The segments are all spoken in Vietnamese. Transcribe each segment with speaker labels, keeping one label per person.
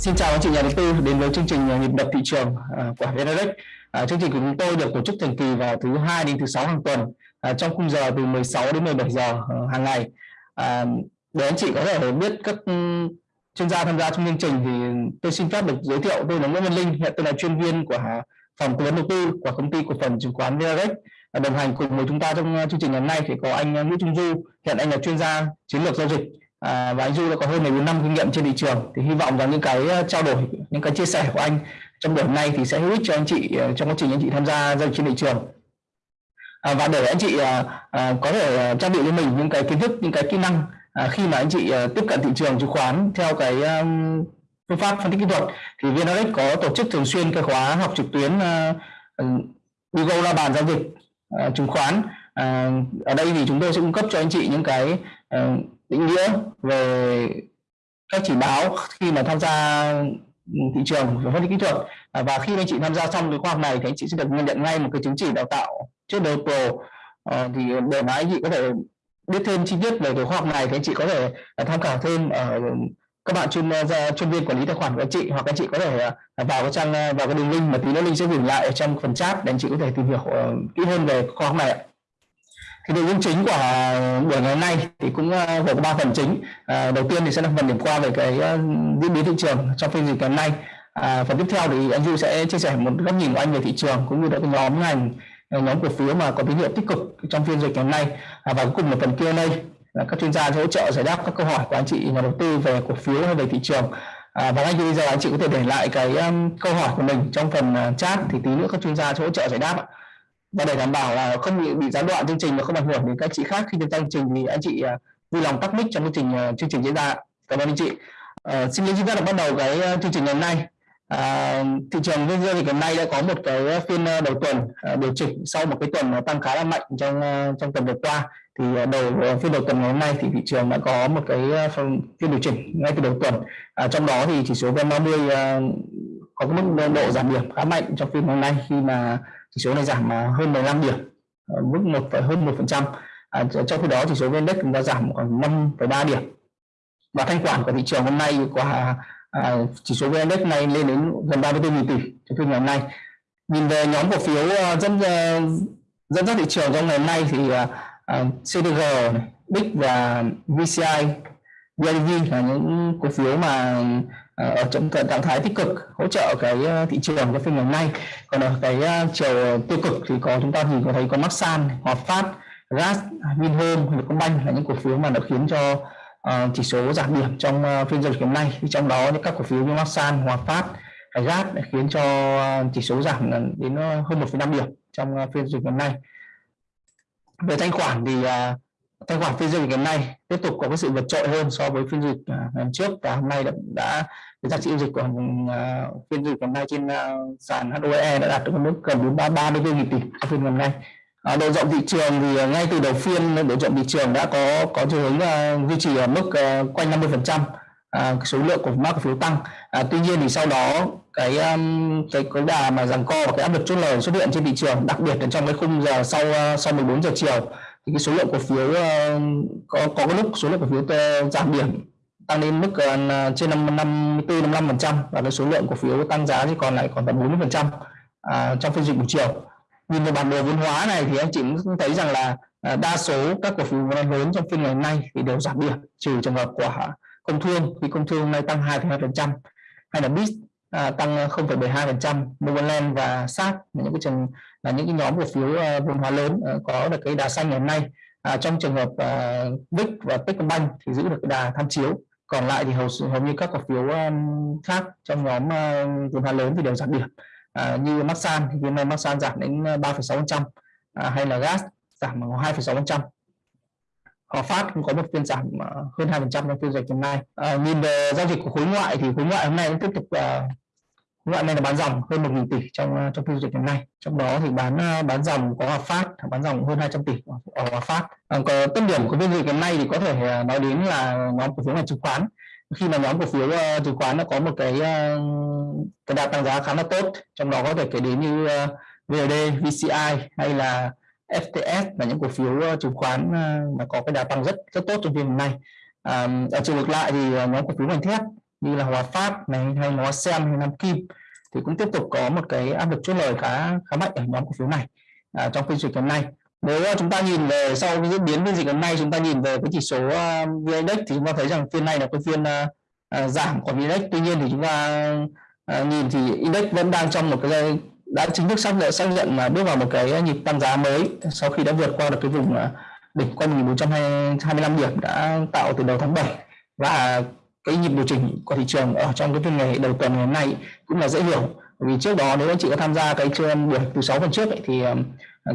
Speaker 1: Xin chào anh chị nhà đầu tư đến với chương trình à, nhịp đập thị trường à, của VNRX. À, chương trình của chúng tôi được tổ chức thường kỳ vào thứ hai đến thứ sáu hàng tuần trong khung giờ từ 16 đến 17 giờ hàng ngày. Để anh chị có thể biết các ừ, chuyên gia tham gia trong chương trình thì tôi xin phép được giới thiệu tôi là Nguyễn Văn Linh, hiện tôi là chuyên viên của phòng tư vấn đầu tư của công ty cổ phần chứng khoán VNRX. Đồng hành cùng với chúng ta trong chương trình ngày hôm nay thì có anh Nguyễn Trung Du, hiện anh là chuyên gia chiến lược giao dịch à, và anh Du đã có hơn 14 năm kinh nghiệm trên thị trường. Thì hy vọng rằng những cái ờ, trao đổi những cái chia sẻ của anh trong buổi hôm nay thì sẽ hữu ích cho anh chị ờ, trong quá trình anh chị tham gia giao dịch trên thị trường. À, và để anh chị à, à, có thể trang bị cho mình những cái kiến thức những cái kỹ năng à, khi mà anh chị à, tiếp cận thị trường chứng khoán theo cái um, phương pháp phân tích kỹ thuật thì VNRX có tổ chức thường xuyên cái khóa học trực tuyến uh, đi la bàn giao dịch uh, chứng khoán. Uh, ở đây thì chúng tôi sẽ cung cấp cho anh chị những cái uh, định nghĩa về các chỉ báo khi mà tham gia thị trường và phân tích kỹ thuật. À, và khi anh chị tham gia xong cái khóa học này thì anh chị sẽ được nhận ngay một cái chứng chỉ đào tạo trước đầu pro. À, thì để mà anh chị có thể biết thêm chi tiết về cái khóa học này thì anh chị có thể à, tham khảo thêm ở các bạn chuyên à, gia chuyên viên quản lý tài khoản của anh chị hoặc anh chị có thể vào cái trang vào cái đường link mà tí nữa linh sẽ gửi lại ở trong phần chat để anh chị có thể tìm hiểu kỹ hơn về khóa học này ạ cái nội dung chính của ờ, buổi ngày hôm nay thì cũng ờ, gồm có ba phần chính. À, đầu tiên thì sẽ là phần điểm qua về cái diễn biến thị trường trong phiên dịch ngày hôm nay. À, phần tiếp theo thì anh Du sẽ chia sẻ một góc nhìn của anh về thị trường cũng như là cái nhóm ngành nhóm cổ phiếu mà có tín hiệu tích cực trong phiên dịch ngày hôm nay. À, và cuối cùng là phần Q&A là các chuyên gia sẽ hỗ trợ giải đáp các câu hỏi của anh chị nhà đầu tư về cổ phiếu hay về thị trường. À, và ngay bây giờ anh chị có thể để lại cái um, câu hỏi của mình trong phần uh, chat thì tí nữa các chuyên gia sẽ hỗ trợ giải đáp ạ và để đảm bảo là không bị, bị gián đoạn chương trình và không ảnh hưởng đến các chị khác khi tham gia chương trình thì anh chị uh, vui lòng tắt mic trong chương trình uh, chương trình diễn ra. Cảm ơn anh chị. Uh, xin lỗi chúng ta đã bắt đầu cái uh, chương trình ngày hôm nay. À, thị trường nguyên dương thì hôm nay đã có một cái phiên đầu tuần à, điều chỉnh sau một cái tuần tăng khá là mạnh trong trong tuần vừa qua. Thì đầu phiên đầu tuần ngày hôm nay thì thị trường đã có một cái phiên điều chỉnh ngay từ đầu tuần. À, trong đó thì chỉ số VN30 à, có cái mức độ giảm điểm khá mạnh trong phiên hôm nay khi mà chỉ số này giảm à, hơn 15 điểm. Mức một phải hơn một phần trăm. À, trong khi đó chỉ số vn index chúng đã giảm khoảng 5,3 điểm. Và thanh khoản của thị trường hôm nay của à, chỉ số vn index này lên đến gần 34.000 tỷ trong phiên ngày hôm nay. Nhìn về nhóm cổ phiếu à, dẫn dẫn dắt thị trường trong ngày hôm nay thì à, uh, CDG, BIC và VCI, BIDV là những cổ phiếu mà ở trong trạng thái tích cực hỗ trợ cái ờ, thị trường cái phiên ngày hôm nay. Còn ở cái ờ, chiều tiêu cực thì có chúng ta nhìn có thấy có Maxan, Hòa Phát, Gas, Vinhome, Vietcombank là những cổ phiếu mà nó khiến cho uh, chỉ số giảm điểm trong uh, phiên giao dịch hôm nay. Thì trong đó những các cổ phiếu như Maxan, Hòa Phát, Gas đã khiến cho chỉ số giảm đến hơn 1,5 điểm trong uh, phiên giao dịch hôm nay. Về thanh khoản thì uh, tài khoản phiên giao dịch hôm nay tiếp tục có cái sự vượt trội hơn so với phiên dịch à, ngày trước và hôm nay đã, đã giá trị giao dịch của uh, phiên dịch hôm nay trên uh, sàn HOE đã đạt được mức gần 434 nghìn tỷ phiên gần nay. À, độ rộng thị trường thì ngay từ đầu phiên độ rộng thị trường đã có có chiều hướng uh, duy trì ở mức uh, quanh 50 phần trăm số lượng của mã cổ phiếu tăng. Uh, tuy nhiên thì sau đó cái um, cái cái đà mà giằng co và cái áp lực chốt lời xuất hiện trên thị trường đặc biệt là trong cái khung giờ sau uh, sau 14 giờ chiều thì cái số lượng cổ phiếu ờ, có có cái lúc số lượng cổ phiếu giảm điểm tăng lên mức uh, trên 54 55 phần trăm và cái số lượng cổ phiếu tăng giá thì còn lại còn tầm 40 phần trăm à, trong phiên dịch buổi chiều. Nhìn vào bản đồ vốn hóa này thì anh chị cũng thấy rằng là à, đa số các cổ phiếu lớn trong phiên ngày hôm nay thì đều giảm điểm trừ trường hợp của công thương thì công thương nay tăng 2,2 phần trăm hay là BIS à, tăng ờ, 0,72 phần trăm Novaland và SAT những cái trường là những cái nhóm cổ phiếu ờ, vốn hóa lớn ờ, có được cái đà xanh ngày hôm nay. À, trong trường hợp ờ, uh, VIX và Techcombank thì giữ được cái đà tham chiếu. Còn lại thì hầu hầu như các cổ phiếu um, khác trong nhóm uh, vốn hóa lớn thì đều giảm điểm. À, như Masan thì hôm nay Masan giảm đến 3,6% à, hay là gas giảm 2,6% Hòa Phát cũng có một phiên giảm hơn 2% trong phiên dịch hôm nay. À, nhìn về giao dịch của khối ngoại thì khối ngoại hôm nay cũng tiếp tục uh, loại này là bán dòng hơn 1.000 tỷ trong ờ, trong phiên dịch ngày nay. Trong đó thì bán ờ, bán dòng có Hòa Phát bán dòng hơn 200 tỷ ở Hòa Phát. Còn có tâm điểm của phiên dịch ngày nay thì có thể nói đến là nhóm cổ phiếu ngành chứng khoán. Khi mà nhóm cổ phiếu uh, chứng khoán nó có một cái uh, cái đà tăng giá khá là tốt trong đó có thể kể đến như uh, VLD, VCI hay là FTS là những cổ phiếu uh, chứng khoán uh, mà có cái đà tăng rất rất tốt trong phiên hôm nay. À, ở chiều ngược lại thì nhóm cổ phiếu ngành thép như là Hòa Phát này hay Hóa Xem hay Nam Kim thì cũng tiếp tục có một cái áp lực chốt lời khá khá mạnh ở nhóm cổ phiếu này à, trong phiên dịch hôm nay. Nếu à, chúng ta nhìn về sau cái diễn biến phiên dịch hôm nay chúng ta nhìn về cái chỉ số à, uh, VN Index thì chúng ta thấy rằng phiên này là cái phiên uh, uh, giảm của VN Index tuy nhiên thì chúng ta uh, nhìn thì index vẫn đang trong một cái đã chính thức xác nhận xác nhận mà bước vào một cái nhịp tăng giá mới sau khi đã vượt qua được cái vùng uh, đỉnh quanh 1425 điểm đã tạo từ đầu tháng 7 và cái nhịp điều chỉnh của thị trường ở trong cái phiên ngày đầu tuần ngày hôm nay cũng là dễ hiểu. Vì trước đó nếu anh chị có tham gia cái chương buổi từ 6 phần trước ấy, thì ờ,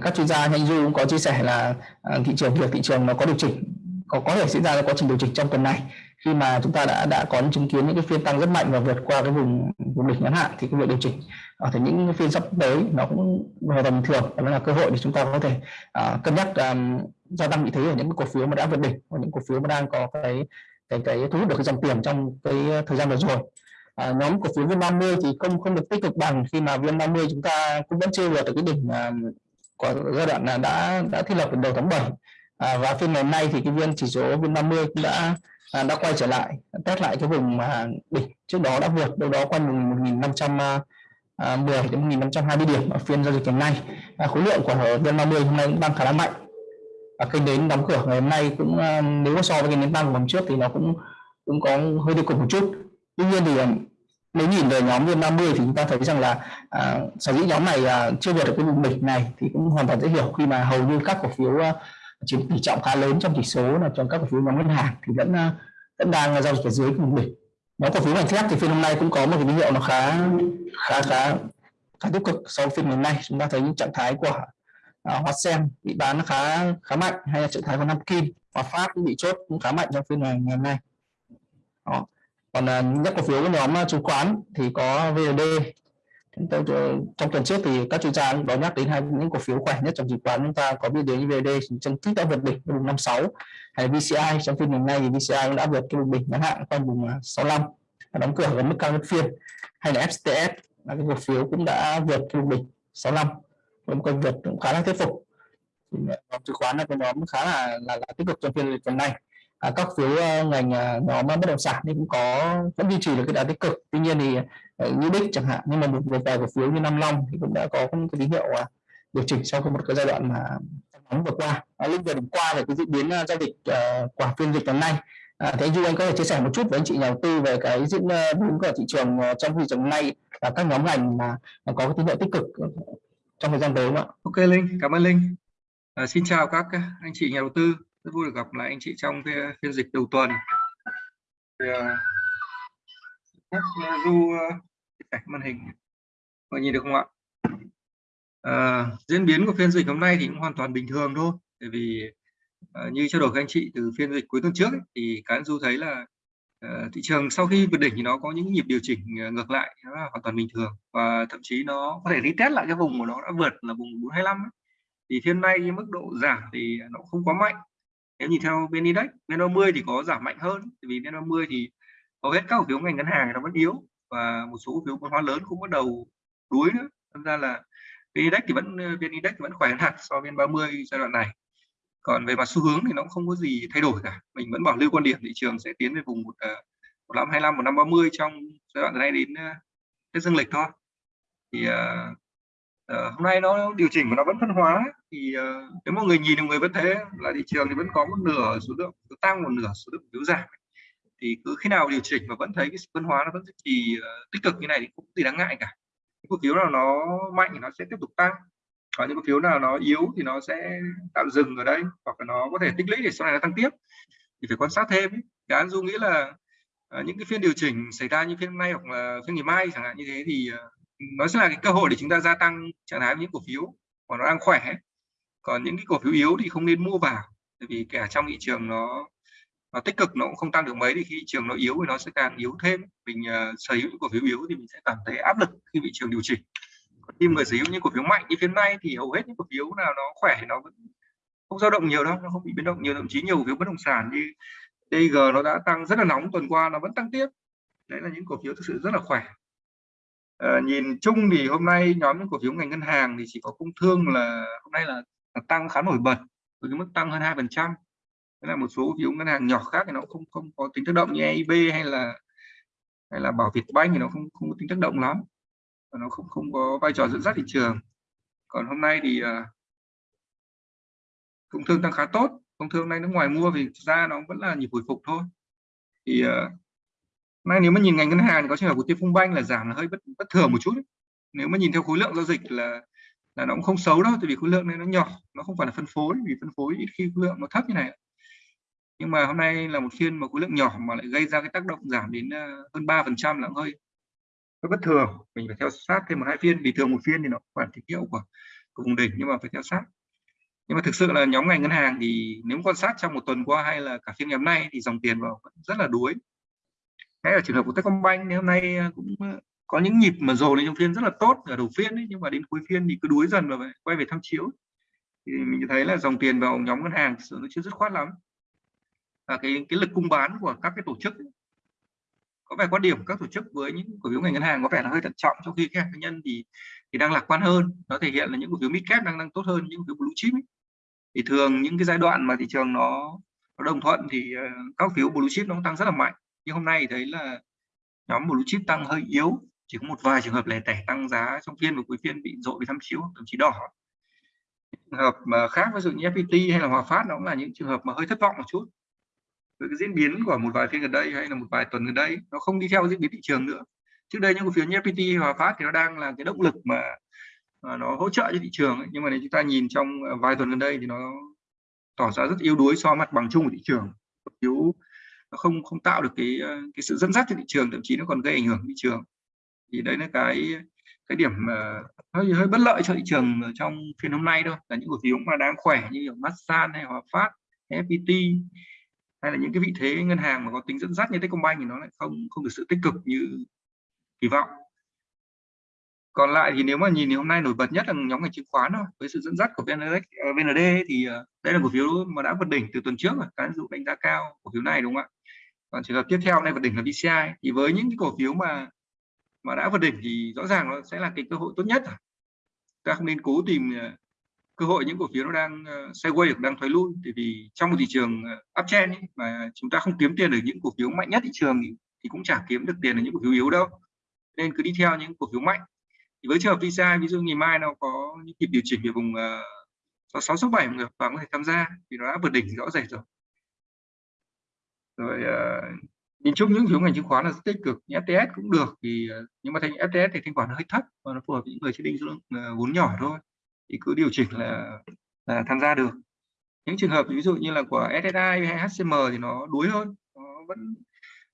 Speaker 1: các chuyên gia như anh Du cũng có chia sẻ là ờ, thị trường việc thị trường nó có điều chỉnh có có thể diễn ra quá trình điều chỉnh trong tuần này. Khi mà chúng ta đã đã có chứng kiến những cái phiên tăng rất mạnh và vượt qua cái vùng vùng đỉnh ngắn hạn thì cái việc điều chỉnh ờ, ở thể những phiên sắp tới nó cũng hoàn toàn bình thường đó là cơ hội để chúng ta có thể uh, cân nhắc um, gia tăng vị thế ở những cổ phiếu mà đã vượt đỉnh và những cổ phiếu mà đang có cái cái cái thu hút được cái dòng tiền trong cái ờ, thời gian vừa rồi. À, nhóm cổ phiếu VN30 thì không không được tích cực bằng khi mà VN30 chúng ta cũng vẫn chưa vượt được cái đỉnh à, của giai đoạn là đã đã thiết lập từ đầu tháng 7 à, và phiên ngày nay thì cái viên chỉ số VN30 cũng đã à, đã quay trở lại test lại cái vùng mà đỉnh trước đó đã vượt đâu đó quanh vùng 1510 à, à, đến 1520 điểm ở phiên giao dịch ngày nay. À, khối lượng của VN30 hôm nay cũng tăng khá là mạnh và kênh đến đóng cửa ngày hôm nay cũng à, nếu so với cái nến tăng của hôm trước thì nó cũng cũng có hơi tiêu cực một chút. Tuy nhiên thì à, nếu nhìn về nhóm viên 50 thì chúng ta thấy rằng là à, sở dĩ nhóm này à, chưa vượt được cái vùng đỉnh này thì cũng hoàn toàn dễ hiểu khi mà hầu như các cổ phiếu à, chiếm tỷ trọng khá lớn trong chỉ số là trong các cổ phiếu nhóm ngân hàng thì vẫn à, vẫn đang giao dịch ở dưới vùng đỉnh. Nhóm cổ phiếu ngành thép thì phiên hôm nay cũng có một cái tín hiệu nó khá khá khá khá tích cực sau phiên ngày hôm nay. Chúng ta thấy những trạng thái của à, Hoa Sen bị bán khá khá mạnh hay là trạng thái của Nam Kim và Phát cũng bị chốt cũng khá mạnh trong phiên ngày ngày hôm nay. Đó. còn à, nhất cổ phiếu của nhóm à, chứng khoán thì có VND trong tuần trước thì các chuyên gia cũng nhắc đến hai những cổ phiếu khỏe nhất trong chứng khoán. Chúng ta có biết như VND trong tích đã vượt đỉnh vùng 56 hay VCI trong phiên ngày nay thì VCI cũng đã vượt cái vùng đỉnh ngắn hạn quanh vùng à, 65 đóng cửa ở mức cao nhất phiên. Hay là FTS là cái cổ phiếu cũng đã vượt cái vùng đỉnh 65 một công việc cũng khá là thuyết phục. Ờ, nhóm chứng khoán là cái nhóm khá là là, là tích cực trong phiên tuần này. À, các phiếu uh, ờ, ngành uh, nhóm bất động sản thì cũng có vẫn duy trì được cái đà tích cực. Tuy nhiên thì uh, như đích chẳng hạn nhưng mà một một vài cổ phiếu như Nam Long thì cũng đã có cái tín hiệu uh, điều chỉnh sau một cái giai đoạn mà nóng vừa qua. À, linh vừa điểm qua về cái diễn biến uh, giao dịch uh, quả phiên dịch tuần này. À, thế Du anh có thể chia sẻ một chút với anh chị nhà đầu tư về cái diễn biến của thị trường trong thị trường này và các nhóm ngành mà có cái tín hiệu tích cực trong thời gian tới không ạ?
Speaker 2: Ok Linh, cảm ơn Linh. À, xin chào các anh chị nhà đầu tư, rất vui được gặp lại anh chị trong phiên dịch đầu tuần. Thì, uh, Du à, màn hình, mọi nhìn được không ạ? À, diễn biến của phiên dịch hôm nay thì cũng hoàn toàn bình thường thôi, bởi vì à, như trao đổi với anh chị từ phiên dịch cuối tuần trước ấy, thì cán Du thấy là Ờ, thị trường sau khi vượt đỉnh thì nó có những nhịp điều chỉnh ờ, ngược lại, nó là hoàn toàn bình thường. Và thậm chí nó có thể retest lại cái vùng mà nó đã vượt là vùng 425 ấy. thì hiện nay cái mức độ giảm thì nó không quá mạnh. Nếu nhìn theo bên index bên 30 thì có giảm mạnh hơn. Vì bên 30 thì hầu hết các cổ phiếu ngành ngân hàng nó vẫn yếu và một số cổ phiếu vốn hóa lớn cũng bắt đầu đuối nữa. Thật ra là bên index thì vẫn ờ, bên index thì vẫn khỏe hơn hẳn so với bên 30 giai đoạn này còn về mặt xu hướng thì nó cũng không có gì thay đổi cả. Mình vẫn bảo lưu quan điểm thị trường sẽ tiến về vùng một à, một năm hai năm một năm ba mươi trong giai đoạn từ nay đến à, tết dương lịch thôi. Thì uh, uh, hôm nay nó điều chỉnh của nó vẫn phân hóa thì uh, nếu mọi người nhìn mọi người vẫn thế là thị trường thì vẫn có một nửa số lượng tăng một nửa số lượng phiếu giảm. Thì cứ khi nào điều chỉnh mà vẫn thấy cái phân hóa nó vẫn duy trì uh, tích cực như này thì cũng gì đáng ngại cả. Cái cổ phiếu nào nó mạnh thì nó sẽ tiếp tục tăng có những cổ phiếu nào nó yếu thì nó sẽ tạm dừng ở đây hoặc là nó có thể tích lũy để sau này nó tăng tiếp. Thì phải quan sát thêm cái anh du nghĩ là ờ, những cái phiên điều chỉnh xảy ra như phiên hôm nay hoặc là phiên ngày mai chẳng hạn như thế thì ờ, nó sẽ là cái cơ hội để chúng ta gia tăng trạng thái những cổ phiếu mà nó đang khỏe. Còn những cái cổ phiếu yếu thì không nên mua vào bởi vì cả trong thị trường nó nó tích cực nó cũng không tăng được mấy thì khi thị trường nó yếu thì nó sẽ càng yếu thêm. Mình uh, sở hữu cổ phiếu yếu thì mình sẽ cảm thấy áp lực khi thị trường điều chỉnh khi người sở hữu những cổ phiếu mạnh như phiên nay thì hầu hết những cổ phiếu nào nó khỏe nó vẫn không dao động nhiều đâu nó không bị biến động nhiều thậm chí nhiều cổ phiếu bất động sản như DG nó đã tăng rất là nóng tuần qua nó vẫn tăng tiếp. Đấy là những cổ phiếu thực sự rất là khỏe. À, nhìn chung thì hôm nay nhóm những cổ phiếu ngành ngân hàng thì chỉ có công thương là hôm nay là, là tăng khá nổi bật với cái mức tăng hơn hai phần trăm. Là một số cổ phiếu ngân hàng nhỏ khác thì nó không không có tính tác động như EIB hay là hay là bảo Việt Banh thì nó không không có tính tác động lắm và nó không không có vai trò dẫn dắt thị trường. Còn hôm nay thì uh, công thương tăng khá tốt. Công thương nay nước ngoài mua vì ra nó vẫn là nhịp hồi phục thôi. Thì uh, nay nếu mà nhìn ngành ngân hàng có trường hợp của Tiên Phong Banh là giảm là hơi bất bất thường một chút. Ấy. nếu mà nhìn theo khối lượng giao dịch là là nó cũng không xấu đâu tại vì khối lượng này nó nhỏ nó không phải là phân phối vì phân phối ít khi khối lượng nó thấp như này nhưng mà hôm nay là một phiên mà khối lượng nhỏ mà lại gây ra cái tác động giảm đến à, hơn 3 phần trăm là hơi nó bất thường mình phải theo sát thêm một hai phiên vì thường một phiên thì nó phải thị hiệu của, của vùng đỉnh nhưng mà phải theo sát. Nhưng mà thực sự là nhóm ngành ngân hàng thì nếu quan sát trong một tuần qua hay là cả phiên ngày hôm nay thì dòng tiền vào vẫn rất là đuối. Hay là trường hợp của Techcombank thì hôm nay à, cũng à, có những nhịp mà dồn lên trong phiên rất là tốt ở đầu phiên ấy, nhưng mà đến cuối phiên thì cứ đuối dần và quay về tham chiếu. Thì mình thấy là dòng tiền vào nhóm ngân hàng sự nó chưa dứt khoát lắm. Và cái cái lực cung bán của các cái tổ chức ấy, có vẻ quan điểm các tổ chức với những cổ phiếu ngành ngân hàng có vẻ là hơi thận trọng trong khi các cá nhân thì thì đang lạc quan hơn. Nó thể hiện là những cổ phiếu mid cap đang đang tốt hơn những cổ phiếu blue chip ấy. thì thường những cái giai đoạn mà thị trường nó, nó đồng thuận thì ờ, các phiếu blue chip nó tăng rất là mạnh. Nhưng hôm nay thấy là nhóm blue chip tăng hơi yếu chỉ có một vài trường hợp lẻ tẻ tăng giá trong phiên và cuối phiên bị dội bị tham chiếu thậm chí đỏ. Trường hợp mà khác ví dụ như FPT hay là Hòa Phát nó cũng là những trường hợp mà hơi thất vọng một chút với cái diễn biến của một vài phiên gần đây hay là một vài tuần gần đây nó không đi theo diễn biến thị trường nữa. Trước đây những cổ phiếu như FPT Hòa Phát thì nó đang là cái động lực mà, mà nó hỗ trợ cho thị trường ấy. nhưng mà nếu chúng ta nhìn trong à, vài tuần gần đây thì nó tỏ ra rất yếu đuối so mặt bằng chung của thị trường. Yếu nó không không tạo được cái à, cái sự dẫn dắt cho thị trường thậm chí nó còn gây ảnh hưởng thị trường. Thì đấy là cái cái điểm mà hơi hơi bất lợi cho thị trường trong phiên hôm nay thôi. Là những cổ phiếu mà đang khỏe như kiểu Masan hay Hòa Phát FPT hay là những cái vị thế ngân hàng mà có tính dẫn dắt như Techcombank thì nó lại không không được sự tích cực như kỳ vọng. Còn lại thì nếu mà nhìn thì hôm nay nổi bật nhất là nhóm ngành chứng khoán thôi. Với sự dẫn dắt của VND, ờ, VND thì ờ, đây là cổ phiếu mà đã vượt đỉnh từ tuần trước rồi. Các dụ đánh giá cao cổ phiếu này đúng không ạ? Còn trường hợp tiếp theo này vượt đỉnh là VCI. Thì với những cái cổ phiếu mà mà đã vượt đỉnh thì rõ ràng nó sẽ là cái cơ hội tốt nhất ta không nên cố tìm ờ, cơ hội những cổ phiếu nó đang uh, sideways hoặc đang thoái lui. Thì vì trong một thị trường ờ, uptrend ấy, mà chúng ta không kiếm tiền được những cổ phiếu mạnh nhất thị trường thì, thì cũng chẳng kiếm được tiền ở những cổ phiếu yếu đâu. Nên cứ đi theo những cổ phiếu mạnh. Thì với trường hợp visa, ví dụ ngày mai nó có những nhịp điều chỉnh về vùng uh, 6 số 7 người và có thể tham gia vì nó đã vượt đỉnh rõ rệt rồi. Rồi uh, nhìn chung những phiếu ngành chứng khoán là rất tích cực. Như FTS cũng được thì uh, nhưng mà thành FTS thì thanh khoản hơi thấp và nó phù hợp với những người chơi định số uh, vốn nhỏ thôi thì cứ điều chỉnh là là tham gia được. Những trường hợp ví dụ như là của SSI hay HCM thì nó đuối hơn nó vẫn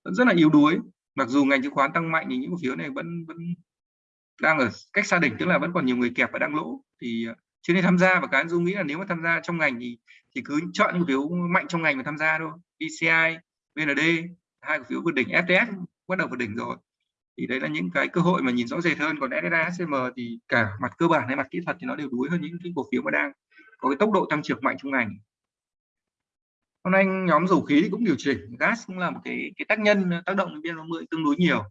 Speaker 2: vẫn rất là yếu đuối. Mặc dù ngành chứng khoán tăng mạnh thì những cổ phiếu này vẫn vẫn đang ở cách xa đỉnh tức là vẫn còn nhiều người kẹp và đang lỗ. Thì ờ, chưa nên tham gia và cá nhân dung nghĩ là nếu mà tham gia trong ngành thì thì cứ chọn những cổ phiếu mạnh trong ngành mà tham gia thôi. BCI VND hai cổ phiếu vượt đỉnh FTS bắt đầu vượt đỉnh rồi thì đấy là những cái cơ hội mà nhìn rõ rệt hơn. Còn SSI HCM thì cả mặt cơ bản hay mặt kỹ thuật thì nó đều đuối hơn những cái cổ phiếu mà đang có cái tốc độ tăng trưởng mạnh trong ngành. Hôm nay nhóm dầu khí cũng điều chỉnh. Gas cũng là một cái cái tác nhân ờ, tác động đến biên tương đối nhiều.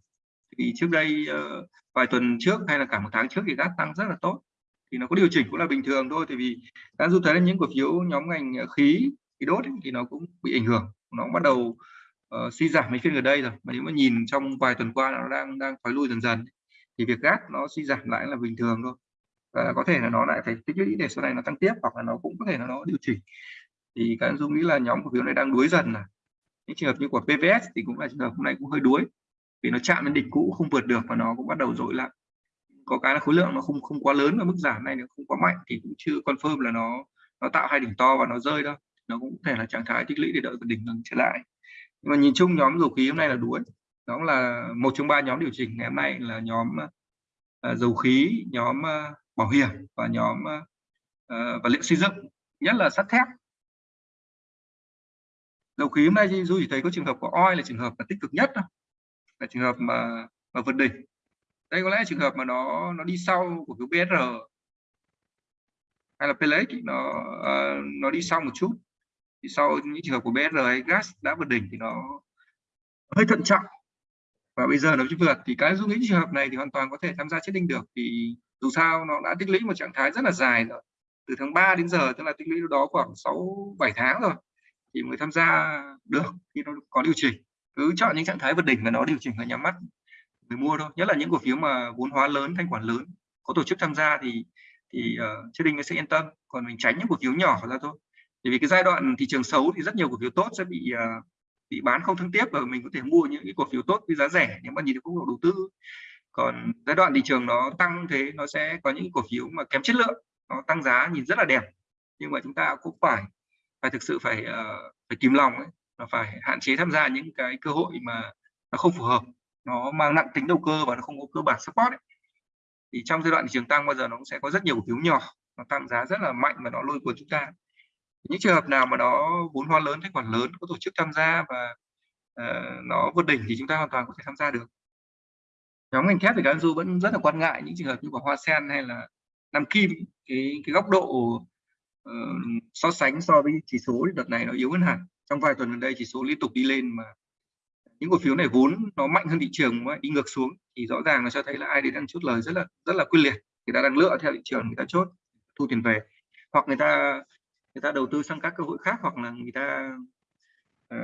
Speaker 2: Thì trước đây uh, vài tuần trước hay là cả một tháng trước thì gas tăng rất là tốt. Thì nó có điều chỉnh cũng là bình thường thôi tại vì đã du thấy là những cổ phiếu nhóm ngành ờ, khí khí đốt ấy, thì nó cũng bị ảnh hưởng. Nó cũng bắt đầu uh, suy giảm mấy phiên gần đây rồi. Mà nếu mà nhìn trong vài tuần qua nó đang đang thoái lui dần dần thì việc gác nó suy giảm lại là bình thường thôi. Và có thể là nó lại phải tích lũy để sau này nó tăng tiếp hoặc là nó cũng có thể là nó điều chỉnh. Thì các anh dung nghĩ là nhóm cổ phiếu này đang đuối dần này. Những trường hợp như của PVS thì cũng là trường hợp hôm nay cũng hơi đuối vì nó chạm đến đỉnh cũ không vượt được và nó cũng bắt đầu dội lại. Có cái là khối lượng nó không không quá lớn và mức giảm này nó không quá mạnh thì cũng chưa confirm là nó nó tạo hai đỉnh to và nó rơi đâu. Nó cũng có thể là trạng thái tích lũy để đợi đỉnh lần trở lại nhưng mà nhìn chung nhóm dầu khí hôm nay là đuối đó là một trong ba nhóm điều chỉnh. Ngày hôm nay là nhóm uh, dầu khí nhóm uh, bảo hiểm và nhóm uh, vật liệu xây dựng nhất là sắt thép. Dầu khí hôm nay dù chỉ thấy có trường hợp của oi là trường hợp là tích cực nhất là trường hợp mà mà vượt đỉnh. Đây có lẽ trường hợp mà nó nó đi sau của cái BSR hay là PLX nó uh, nó đi sau một chút thì sau những trường hợp của BSR hay gas đã vượt đỉnh thì nó hơi thận trọng. Và bây giờ nó chưa vượt. Thì cái những trường hợp này thì hoàn toàn có thể tham gia chết đinh được. Thì dù sao nó đã tích lũy một trạng thái rất là dài rồi. Từ tháng 3 đến giờ tức là tích lũy đó khoảng 6 7 tháng rồi thì mới tham gia được khi nó có điều chỉnh. Cứ chọn những trạng thái vượt đỉnh và nó điều chỉnh và nhắm mắt người mua thôi. Nhất là những cổ phiếu mà vốn hóa lớn thanh khoản lớn có tổ chức tham gia thì thì ờ, uh, chưa nó sẽ yên tâm. Còn mình tránh những cổ phiếu nhỏ ra thôi bởi vì cái giai đoạn thị trường xấu thì rất nhiều cổ phiếu tốt sẽ bị à, bị bán không thương tiếp và mình có thể mua những cái cổ phiếu tốt với giá rẻ nếu mà nhìn được góc độ đầu tư còn giai đoạn thị trường nó tăng thế nó sẽ có những cổ phiếu mà kém chất lượng nó tăng giá nhìn rất là đẹp nhưng mà chúng ta cũng phải phải thực sự phải uh, phải kìm lòng ấy là phải hạn chế tham gia những cái cơ hội mà nó không phù hợp nó mang nặng tính đầu cơ và nó không có cơ bản support ấy. thì trong giai đoạn thị trường tăng bao giờ nó cũng sẽ có rất nhiều cổ phiếu nhỏ nó tăng giá rất là mạnh và nó lôi cuốn chúng ta những trường hợp nào mà nó vốn hóa lớn thanh khoản lớn có tổ chức tham gia và uh, nó vượt đỉnh thì chúng ta hoàn toàn có thể tham gia được. Nhóm ngành thép thì các du vẫn rất là quan ngại những trường hợp như của hoa sen hay là nam kim. Cái cái góc độ uh, so sánh so với chỉ số đợt này nó yếu hơn hẳn. Trong vài tuần gần đây chỉ số liên tục đi lên mà những cổ phiếu này vốn nó mạnh hơn thị trường mà đi ngược xuống thì rõ ràng nó cho thấy là ai đấy đang chốt lời rất là rất là quyết liệt. Người ta đang lựa theo thị trường người ta chốt thu tiền về. Hoặc người ta người ta đầu tư sang các cơ hội khác hoặc là người ta uh,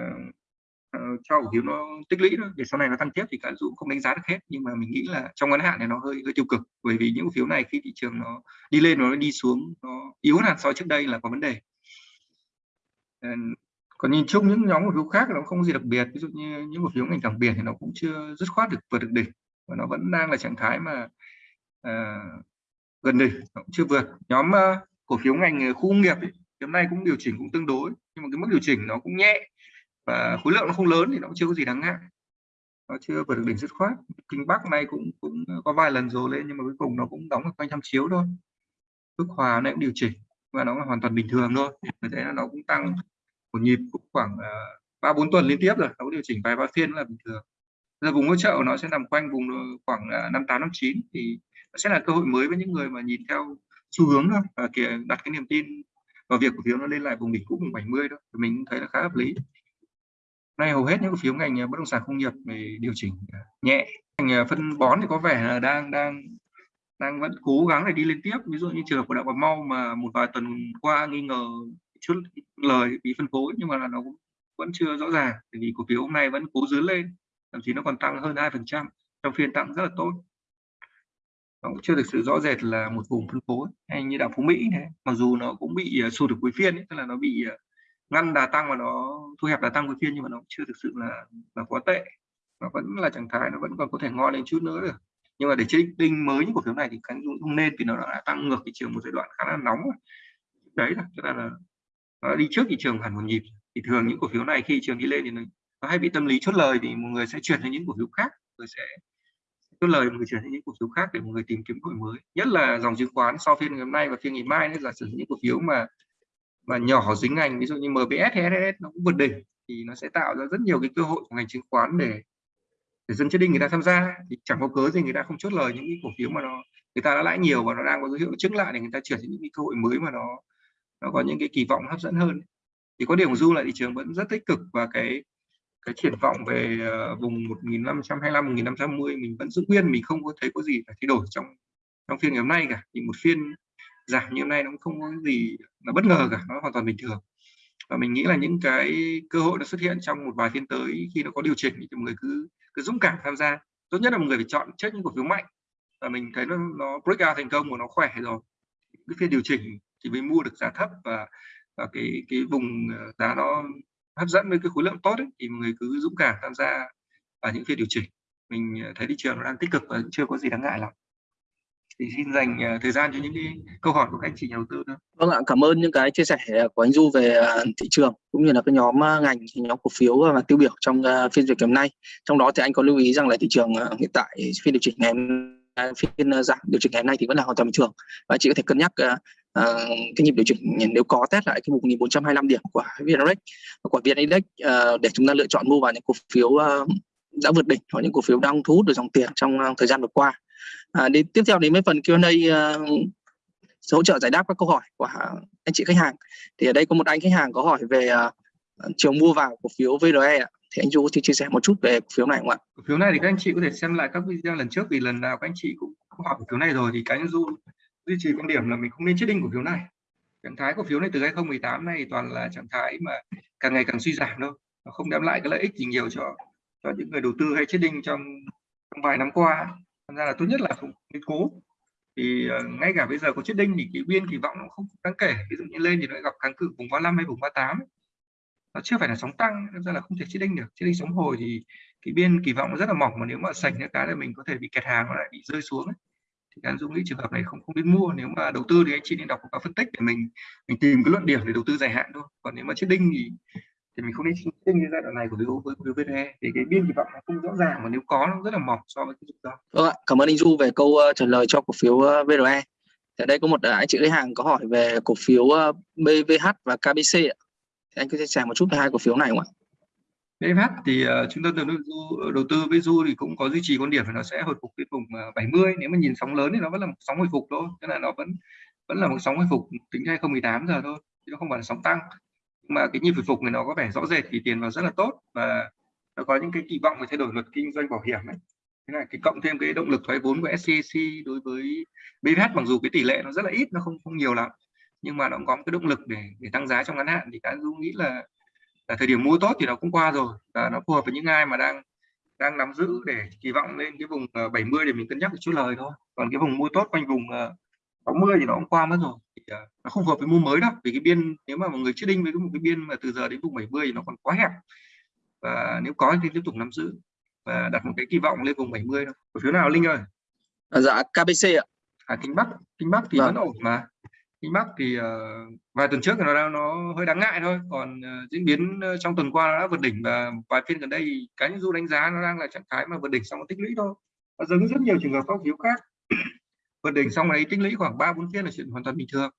Speaker 2: uh, cho cổ phiếu nó tích lũy thôi. Để sau này nó tăng tiếp thì cả dụ không đánh giá được hết. Nhưng mà mình nghĩ là trong ngắn hạn này nó hơi hơi tiêu cực. Bởi vì những cổ phiếu này khi thị trường nó đi lên nó đi xuống nó yếu hơn so trước đây là có vấn đề. Ờ, còn nhìn chung những nhóm cổ phiếu khác nó không gì đặc biệt. Ví dụ như những cổ phiếu ngành cảng biển thì nó cũng chưa dứt khoát được vượt được đỉnh. Và nó vẫn đang là trạng thái mà uh, gần đỉnh nó cũng chưa vượt. Nhóm uh, cổ phiếu ngành khu công nghiệp ấy, hôm nay cũng điều chỉnh cũng tương đối, nhưng mà cái mức điều chỉnh nó cũng nhẹ và khối lượng nó không lớn thì nó cũng chưa có gì đáng ngại. Nó chưa vượt được đỉnh dứt khoát. Kinh bắc này cũng cũng có vài lần rồi lên nhưng mà cuối cùng nó cũng đóng ở quanh trăm chiếu thôi. Phước hòa này cũng điều chỉnh và nó là hoàn toàn bình thường thôi. Thế là nó cũng tăng một nhịp cũng khoảng à, ba bốn tuần liên tiếp rồi. Nó có điều chỉnh vài ba phiên là bình thường. Giờ vùng hỗ trợ nó sẽ nằm quanh vùng à, khoảng à, năm tám, năm chín thì nó sẽ là cơ hội mới với những người mà nhìn theo xu hướng thôi và kìa đặt cái niềm tin và việc cổ phiếu nó lên lại vùng đỉnh cũ vùng 70 thôi thì mình thấy là khá hợp lý. Nay hầu hết những cổ phiếu ngành à, bất động sản công nghiệp về điều chỉnh à, nhẹ. Ngành à, phân bón thì có vẻ là đang đang đang vẫn cố gắng để đi lên tiếp. Ví dụ như trường hợp của đạo Bà Mau mà một vài tuần qua nghi ngờ chút lời bị phân phối, nhưng mà là nó cũng vẫn chưa rõ ràng vì cổ phiếu hôm nay vẫn cố dướn lên, thậm chí nó còn tăng hơn hai phần trăm, trong phiên tăng rất là tốt nó cũng chưa thực sự rõ rệt là một vùng phân phối hay như đảo phú mỹ này. Mặc dù nó cũng bị uh, sụt được cuối phiên ấy, tức là nó bị uh, ngăn đà tăng và nó thu hẹp đà tăng cuối phiên nhưng mà nó cũng chưa thực sự là là quá tệ. Nó vẫn là trạng thái nó vẫn còn có thể ngon lên chút nữa được. Nhưng mà để chơi đinh mới những cổ phiếu này thì khánh không nên vì nó đã tăng ngược thị trường một giai đoạn khá là nóng đấy là chúng ta là nó đi trước thị trường hẳn một nhịp. Thì thường những cổ phiếu này khi thị trường đi lên thì nó, nó hay bị tâm lý chốt lời thì một người sẽ chuyển sang những cổ phiếu khác người sẽ cái lời người chuyển sang những cổ phiếu khác để mọi người tìm kiếm cơ hội mới, nhất là dòng chứng khoán sau phiên ngày hôm nay và phiên ngày mai nữa là sử những cổ phiếu mà mà nhỏ dính ngành, ví dụ như MBS hay SS nó cũng vượt đỉnh, thì nó sẽ tạo ra rất nhiều cái cơ hội của ngành chứng khoán để để dân trading người ta tham gia. Thì chẳng có cớ gì người ta không chốt lời những cái cổ phiếu mà nó, người ta đã lãi nhiều và nó đang có dấu hiệu chứng lại để người ta chuyển sang những cái cơ hội mới mà nó nó có những cái kỳ vọng hấp dẫn hơn. Thì có điểm du lại thị trường vẫn rất tích cực và cái cái triển vọng về ờ, vùng 1525 1550 mình vẫn giữ nguyên, mình không có thấy có gì phải thay đổi trong trong phiên ngày hôm nay cả. Thì một phiên giảm như hôm nay nó cũng không có gì là bất ngờ cả, nó hoàn toàn bình thường. Và mình nghĩ là những cái cơ hội nó xuất hiện trong một vài phiên tới khi nó có điều chỉnh thì mọi người cứ cứ dũng cảm tham gia. Tốt nhất là một người phải chọn trước những cổ phiếu mạnh. Và mình thấy nó nó break out thành công và nó khỏe rồi. Cái phiên điều chỉnh thì mới mua được giá thấp và và cái cái vùng ờ, giá nó hấp dẫn với cái khối lượng tốt ấy, thì mọi người cứ dũng cảm tham gia vào những phiên điều chỉnh mình ờ, thấy thị trường nó đang tích cực và chưa có gì đáng ngại lắm thì xin dành ờ, thời gian cho những cái câu hỏi của các anh chị nhà đầu tư nữa.
Speaker 3: Vâng ạ, cảm ơn những cái chia sẻ của anh Du về ờ, thị trường cũng như là cái nhóm ngành, nhóm cổ phiếu và tiêu biểu trong phiên duyệt hôm nay. Trong đó thì anh có lưu ý rằng là thị trường hiện tại phiên điều chỉnh ngày phiên giảm điều chỉnh ngày hôm nay thì vẫn là hoàn toàn bình thường và chị có thể cân nhắc uh, cái nhịp điều chỉnh nếu có test lại cái 1425 điểm của VN-Index của VN-Index uh, ờ, để chúng ta lựa chọn mua vào những cổ phiếu uh, đã vượt đỉnh hoặc những cổ phiếu đang thu hút được dòng tiền trong uh, thời gian vừa qua. À, đến tiếp theo đến với phần Q&A uh, hỗ trợ giải đáp các câu hỏi của anh chị khách hàng. Thì ở đây có một anh khách hàng có hỏi về uh, trường mua vào cổ phiếu VRE ạ. Thì anh Du có thể chia sẻ một chút về cổ phiếu này không ạ?
Speaker 2: Cổ phiếu này thì các anh chị có thể xem lại các video lần trước vì lần nào các anh chị cũng hỏi cổ phiếu này rồi thì cái anh Du duy trì quan điểm là mình không nên chết đinh cổ phiếu này. Trạng thái cổ phiếu này từ 2018 này toàn là trạng thái mà càng ngày càng suy giảm đâu nó không đem lại cái lợi ích gì nhiều cho cho những người đầu tư hay trading trong, trong vài năm qua. Thành ra là tốt nhất là không nên cố. Thì uh, ngay cả bây giờ có trading thì cái biên kỳ vọng nó không đáng kể. Ví dụ như lên thì nó gặp kháng cự vùng 35 hay vùng 38 nó chưa phải là sóng tăng nên ra là không thể trading được. Trading sóng hồi thì cái biên kỳ vọng nó rất là mỏng mà nếu mà sạch những cái là mình có thể bị kẹt hàng lại bị rơi xuống ấy thì anh Dũng nghĩ trường hợp này không không nên mua nếu mà đầu tư thì anh chị nên đọc các phân tích để mình mình tìm cái luận điểm để đầu tư dài hạn thôi còn nếu mà trading thì thì mình không nên chết như giai đoạn này của VO với với thì cái biên kỳ vọng nó không rõ ràng mà nếu có nó rất là mỏng so với cái rủi ro.
Speaker 3: Vâng ạ, cảm ơn anh Du về câu uh, trả lời cho cổ phiếu uh, VRE. Ở đây có một ờ, anh chị khách hàng có hỏi về cổ phiếu ờ, BVH và KBC ạ. Thì anh có chia sẻ một chút về hai cổ phiếu này không ạ?
Speaker 2: BVH thì uh, chúng ta đầu tư đầu tư với Du thì cũng có duy trì quan điểm là nó sẽ hồi phục cái vùng ờ, 70 nếu mà nhìn sóng lớn thì nó vẫn là một sóng hồi phục thôi, tức là nó vẫn vẫn là một sóng hồi phục tính ra 2018 giờ thôi, chứ nó không phải là sóng tăng. Mà cái nhịp hồi phục này nó có vẻ rõ rệt thì tiền vào rất là tốt và nó có những cái kỳ vọng về thay đổi luật kinh doanh bảo hiểm ấy. Thế là cái cộng thêm cái động lực thoái vốn của SCC đối với BVH mặc dù cái tỷ lệ nó rất là ít nó không không nhiều lắm nhưng mà nó cũng có một cái động lực để để tăng giá trong ngắn hạn thì cá du nghĩ là là thời điểm mua tốt thì nó cũng qua rồi và nó phù hợp với những ai mà đang đang nắm giữ để kỳ vọng lên cái vùng 70 để mình cân nhắc một chút lời thôi. Còn cái vùng mua tốt quanh vùng 60 thì nó cũng qua mất rồi. Thì, uh, nó không hợp với mua mới đâu vì cái biên nếu mà một người chết đinh với một cái biên mà từ giờ đến vùng 70 thì nó còn quá hẹp. Và nếu có thì tiếp tục nắm giữ và đặt một cái kỳ vọng lên vùng 70 đâu cổ phiếu nào linh ơi?
Speaker 3: À, dạ KBC ạ.
Speaker 2: À Kinh Bắc. Kinh Bắc thì vâng. vẫn ổn mà Kinh Bắc thì uh, vài tuần trước thì nó đang nó hơi đáng ngại thôi. Còn uh, diễn biến ờ, trong tuần qua nó đã vượt đỉnh và vài phiên gần đây cá nhân du đánh giá nó đang là trạng thái mà vượt đỉnh xong nó tích lũy thôi. Và giống rất nhiều trường hợp phong phiếu khác. Vượt đỉnh xong đấy tích lũy khoảng ba bốn phiên là chuyện hoàn toàn bình thường.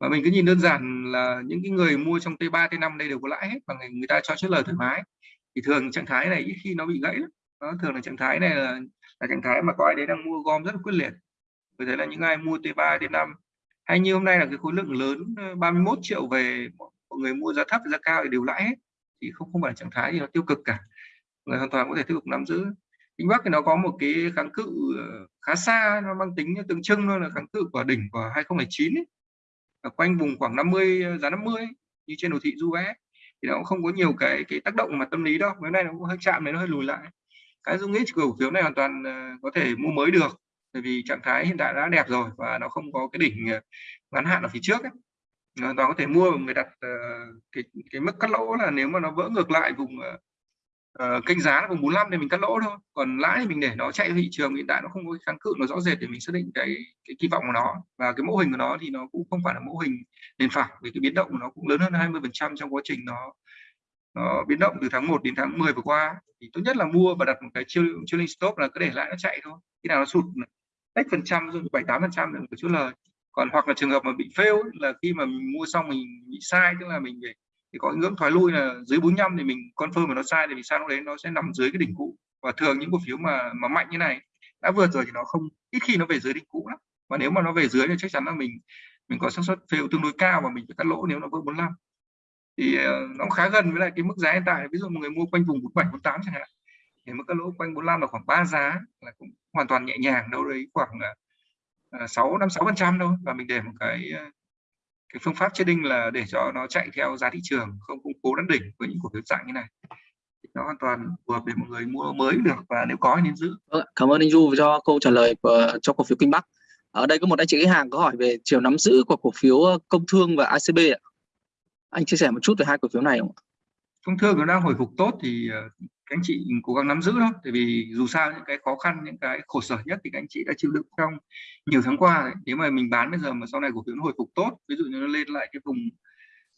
Speaker 2: Và mình cứ nhìn đơn giản là những cái người mua trong T3 T5 đây đều có lãi hết và người, người ta cho chốt lời thoải mái. Thì thường trạng thái này ít khi nó bị gãy lắm. Nó thường là trạng thái này là, là trạng thái mà có ai đấy đang mua gom rất là quyết liệt. Vì thế là những ai mua T3 T5 hay như hôm nay là cái khối lượng lớn ờ, 31 triệu về mọi người mua giá thấp giá cao thì đều lãi hết. Thì không không phải là trạng thái gì nó tiêu cực cả. Người hoàn toàn có thể tiếp tục nắm giữ. Kinh Bắc thì nó có một cái kháng cự ờ, khá xa nó mang tính tượng trưng thôi là kháng cự của đỉnh của 2009 ấy. Ở quanh vùng khoảng 50 ờ, giá 50 ấy, như trên đồ thị du vé thì nó cũng không có nhiều cái cái tác động mà tâm lý đâu. Cái nay nó cũng hơi chạm này nó hơi lùi lại. Cái dung nghĩ cổ phiếu này hoàn toàn có thể mua mới được bởi vì trạng thái hiện tại đã đẹp rồi và nó không có cái đỉnh ờ, ngắn hạn ở phía trước ấy. hoàn toàn có thể mua và người đặt uh, cái cái mức cắt lỗ là nếu mà nó vỡ ngược lại vùng uh, kênh giá vùng 45 thì mình cắt lỗ thôi. Còn lãi thì mình để nó chạy thị trường hiện tại nó không có kháng cự nó rõ rệt để mình xác định cái cái kỳ vọng của nó. Và cái mẫu hình của nó thì nó cũng không phải là mẫu hình nền phẳng vì cái biến động của nó cũng lớn hơn 20 phần trăm trong quá trình nó nó biến động từ tháng 1 đến tháng 10 vừa qua. Thì tốt nhất là mua và đặt một cái chiêu trailing stop là cứ để lại nó chạy thôi. Khi nào nó sụt x phần trăm rồi bảy tám phần trăm là một chút lời. Còn hoặc là trường hợp mà bị fail là khi mà mình mua xong mình bị sai, tức là mình phải, thì có ngưỡng thoái lui là dưới 45 thì mình confirm mà nó sai thì mình sang lúc đấy nó sẽ nằm dưới cái đỉnh cũ. Và thường những cổ phiếu mà mà mạnh như này, đã vượt rồi thì nó không, ít khi nó về dưới đỉnh cũ lắm. Và nếu mà nó về dưới thì chắc chắn là mình mình có xác suất fail tương đối cao và mình phải cắt lỗ nếu nó vượt 45 thì ờ, nó khá gần với lại cái mức giá hiện tại. Ví dụ một người mua quanh vùng 47 48 chẳng hạn thì mức cắt lỗ quanh 45 là khoảng 3 giá là cũng hoàn toàn nhẹ nhàng đâu đấy khoảng uh, 6 5 6 phần trăm thôi. Và mình để một cái uh, cái phương pháp trading là để cho nó chạy theo giá thị trường không cung cố đắn đỉnh với những cổ phiếu dạng như này. Nó hoàn toàn phù hợp để mọi người mua mới được và nếu có nên giữ.
Speaker 3: Vâng cảm ơn anh Du cho câu trả lời của, cho cổ phiếu Kinh Bắc. Ở đây có một anh chị khách hàng có hỏi về chiều nắm giữ của cổ phiếu ờ, công thương và ACB ạ. Anh chia sẻ một chút về hai cổ phiếu này không ạ?
Speaker 2: Công thương nó đang hồi phục tốt thì ờ, các anh chị cố gắng nắm giữ thôi. Tại vì dù sao những cái khó khăn những cái khổ sở nhất thì các anh chị đã chịu đựng trong nhiều tháng qua nếu mà mình bán bây giờ mà sau này cổ phiếu nó hồi phục tốt ví dụ như nó lên lại cái vùng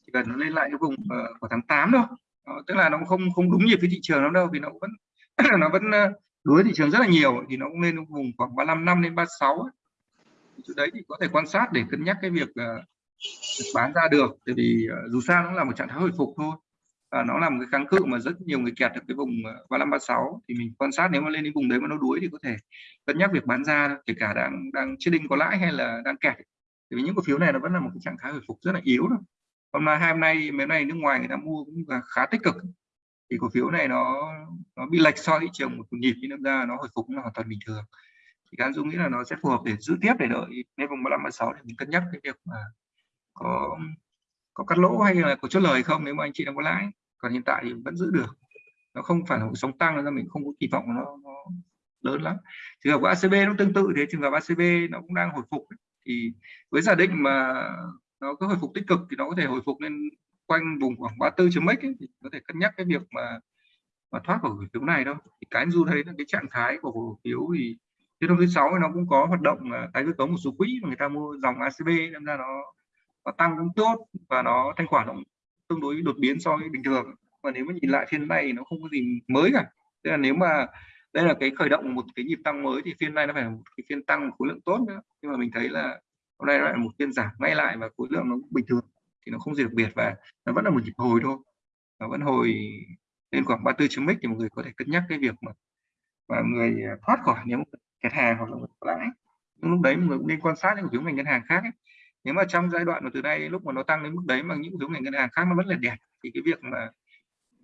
Speaker 2: chỉ cần nó lên lại cái vùng ờ, uh, của tháng 8 thôi. Đó, tức là nó không không đúng nhịp với thị trường lắm đâu vì nó vẫn nó vẫn ờ, đuối thị trường rất là nhiều. Thì nó cũng lên vùng khoảng 35 năm đến 36 chỗ đấy thì có thể quan sát để cân nhắc cái việc uh, bán ra được. Tại vì uh, dù sao nó là một trạng thái hồi phục thôi và nó là một cái kháng cự mà rất nhiều người kẹt được cái vùng ờ, 35 36 thì mình quan sát nếu mà lên đến vùng đấy mà nó đuối thì có thể cân nhắc việc bán ra kể cả đang đang trading có lãi hay là đang kẹt. Vì những cổ phiếu này nó vẫn là một cái trạng thái hồi phục rất là yếu thôi. Hôm nay, hai hôm nay mấy nay nước ngoài người ta mua cũng là khá tích cực. Thì cổ phiếu này nó nó bị lệch so thị trường một nhịp thì nó ra nó hồi phục là hoàn toàn bình thường. Thì anh dung nghĩ là nó sẽ phù hợp để giữ tiếp để đợi lên vùng 35 36 để mình cân nhắc cái việc mà có có cắt lỗ hay là có chốt lời không nếu mà anh chị đang có lãi? Còn hiện tại thì vẫn giữ được. Nó không phải là một sóng tăng nên mình không có kỳ vọng nó, nó lớn lắm. Trường hợp của ACB nó tương tự thế trường hợp ACB nó cũng đang hồi phục thì với giả định mà nó có hồi phục tích cực thì nó có thể hồi phục lên quanh vùng khoảng 34 chấm mấy thì có thể cân nhắc cái việc mà mà thoát khỏi cổ phiếu này đâu thì cái du thấy là cái trạng thái của cổ phiếu thì trên năm thứ sáu nó cũng có hoạt động tái cơ cấu một số quỹ mà người ta mua dòng ACB nên ra nó nó tăng cũng tốt và nó thanh khoản cũng tương đối đột biến so với bình thường. Và nếu mà nhìn lại phiên này nó không có gì mới cả. Tức là nếu mà đây là cái khởi động một cái nhịp tăng mới thì phiên này nó phải là một cái phiên tăng khối lượng tốt nữa. Nhưng mà mình thấy là hôm nay lại một phiên giảm ngay lại và khối lượng nó bình thường thì nó không gì đặc biệt và nó vẫn là một nhịp hồi thôi. Nó vẫn hồi lên khoảng 34 chấm thì mọi người có thể cân nhắc cái việc mà mà người thoát khỏi nếu kẹt hàng hoặc là lãi. Nhưng lúc đấy mọi người cũng nên quan sát những cổ phiếu ngành ngân hàng khác ấy nếu mà trong giai đoạn mà từ nay lúc mà nó tăng đến mức đấy mà những cổ phiếu ngành ngân hàng khác nó vẫn là đẹp thì cái việc mà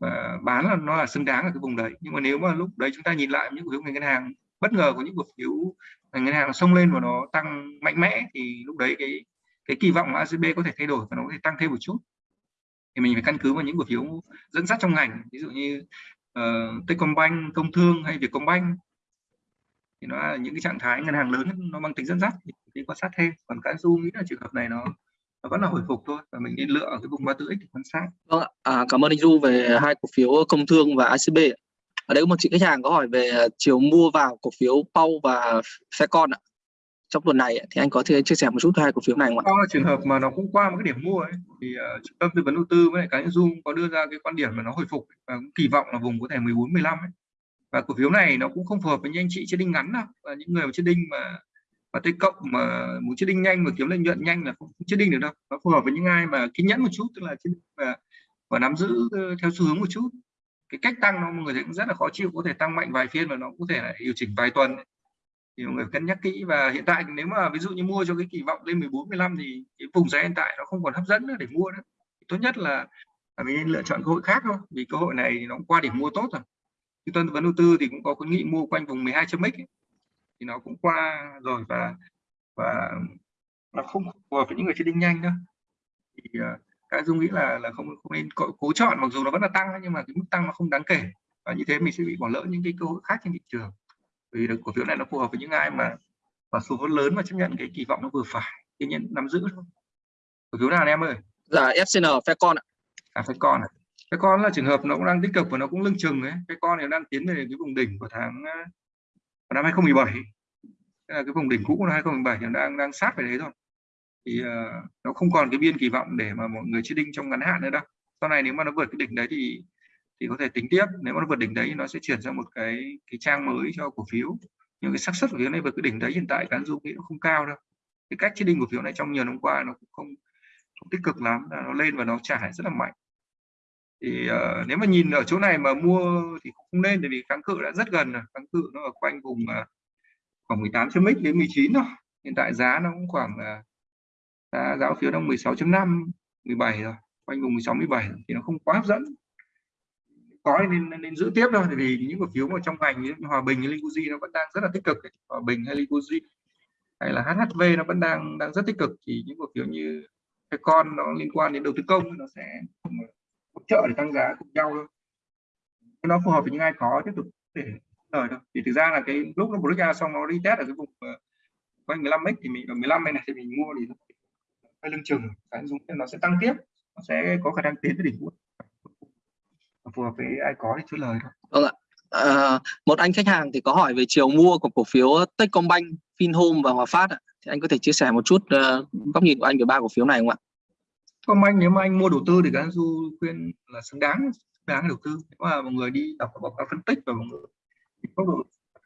Speaker 2: và bán là nó là xứng đáng ở cái vùng đấy. Nhưng mà nếu mà lúc đấy chúng ta nhìn lại những cổ phiếu ngành ngân hàng bất ngờ của những cổ phiếu ngành ngân hàng nó xông lên và nó tăng mạnh mẽ thì lúc đấy cái cái kỳ vọng của ACB có thể thay đổi và nó có thể tăng thêm một chút. Thì mình phải căn cứ vào những cổ phiếu dẫn dắt trong ngành ví dụ như uh, Techcombank, Công Thương hay Vietcombank thì nó là những cái trạng thái ngân hàng lớn nó mang tính dẫn dắt thì đi quan sát thêm còn cái du nghĩ là trường hợp này nó nó vẫn là hồi phục thôi và mình nên lựa ở cái vùng 34x để quan sát.
Speaker 3: Vâng à, cảm ơn anh Du về hai cổ phiếu Công Thương và ACB. Ở đây có một chị khách hàng có hỏi về chiều mua vào cổ phiếu Pau và Faircon ạ. Trong tuần này thì anh có thể chia sẻ một chút hai cổ phiếu này không ạ?
Speaker 2: Đó là trường hợp mà nó cũng qua một cái điểm mua ấy thì uh, trung tâm tư vấn đầu tư với lại cá nhân Dung có đưa ra cái quan điểm mà nó hồi phục và cũng kỳ vọng là vùng có thể 14 15 ấy. Và cổ phiếu này nó cũng không phù hợp với những anh chị trading ngắn đâu. Và những người mà trading mà và tây cộng mà muốn trading nhanh và kiếm lợi nhuận nhanh là không trading được đâu. Nó phù hợp với những ai mà kiên nhẫn một chút tức là và, và nắm giữ ờ, theo xu hướng một chút. Cái cách tăng nó mọi người thấy cũng rất là khó chịu có thể tăng mạnh vài phiên và nó có thể là điều chỉnh vài tuần thì mọi người cân nhắc kỹ. Và hiện tại nếu mà ví dụ như mua cho cái kỳ vọng lên 14 15 thì cái vùng giá hiện tại nó không còn hấp dẫn nữa để mua nữa. Tốt nhất là, là mình nên lựa chọn cơ hội khác thôi. Vì cơ hội này nó qua điểm mua tốt rồi trung tâm vấn đầu tư thì cũng có khuyến nghị mua quanh vùng 12 chấm x thì nó cũng qua rồi và và nó không phù hợp với những người trading nhanh nữa. Thì uh, cái dung nghĩ là là không không nên cố, cố chọn mặc dù nó vẫn là tăng nhưng mà cái mức tăng nó không đáng kể. Và như thế mình sẽ bị bỏ lỡ những cái cơ hội khác trên thị trường. Vì cổ phiếu này nó phù hợp với những ai mà và số vốn lớn và chấp nhận cái kỳ vọng nó vừa phải. Kiên nhẫn nắm giữ thôi. Cổ phiếu nào anh em ơi?
Speaker 3: Là FCN Faircon ạ.
Speaker 2: À Faircon à cái con là trường hợp nó cũng đang tích cực và nó cũng lưng chừng ấy. Cái con này đang tiến về cái vùng đỉnh của tháng ờ, của năm 2017 Thế là cái vùng đỉnh cũ của năm 2017 thì đang đang sát về đấy thôi, thì uh, nó không còn cái biên kỳ vọng để mà mọi người trading trong ngắn hạn nữa đâu. Sau này nếu mà nó vượt cái đỉnh đấy thì thì có thể tính tiếp. Nếu mà nó vượt đỉnh đấy nó sẽ chuyển sang một cái cái trang mới cho cổ phiếu. Nhưng cái xác suất của phiếu này vượt cái đỉnh đấy hiện tại cán dung nghĩ nó không cao đâu. Cái cách đinh của phiếu này trong nhiều năm qua nó cũng không, không tích cực lắm. Nó lên và nó trả rất là mạnh thì uh, nếu mà nhìn ở chỗ này mà mua thì không nên vì kháng cự đã rất gần rồi. Kháng cự nó ở quanh vùng uh, khoảng 18 chấm x đến 19 thôi. Hiện tại giá nó cũng khoảng uh, giá giá phiếu đang 16.5 17 rồi. Quanh vùng 16 17 thì nó không quá hấp dẫn. Có nên, nên, nên giữ tiếp thôi vì những cổ phiếu mà trong ngành như hòa bình hay Liquidity nó vẫn đang rất là tích cực hòa bình hay Liquidity hay là HHV nó vẫn đang đang rất tích cực. Thì những cổ phiếu như cái con nó liên quan đến đầu tư công nó sẽ hỗ trợ để tăng giá cùng nhau thôi. Nó phù hợp với những ai có tiếp tục để lời thôi. Thì thực ra là cái lúc nó break ra xong nó đi test ở cái vùng ờ, quanh 15x thì mình ở 15 này thì mình mua thì hơi lưng chừng. Cái dùng nó sẽ tăng tiếp nó sẽ có khả năng tiến tới đỉnh cuối phù hợp với ai có thì chốt lời thôi.
Speaker 3: Vâng ạ. À, một anh khách hàng thì có hỏi về chiều mua của cổ phiếu Techcombank, Vinhome và Hòa Phát ạ. thì anh có thể chia sẻ một chút uh, góc nhìn của anh về ba cổ phiếu này không ạ?
Speaker 2: Techcombank nếu mà anh mua đầu tư thì các du khuyên là xứng đáng đáng đầu tư. Nếu mà một người đi đọc báo cáo phân tích và một người độ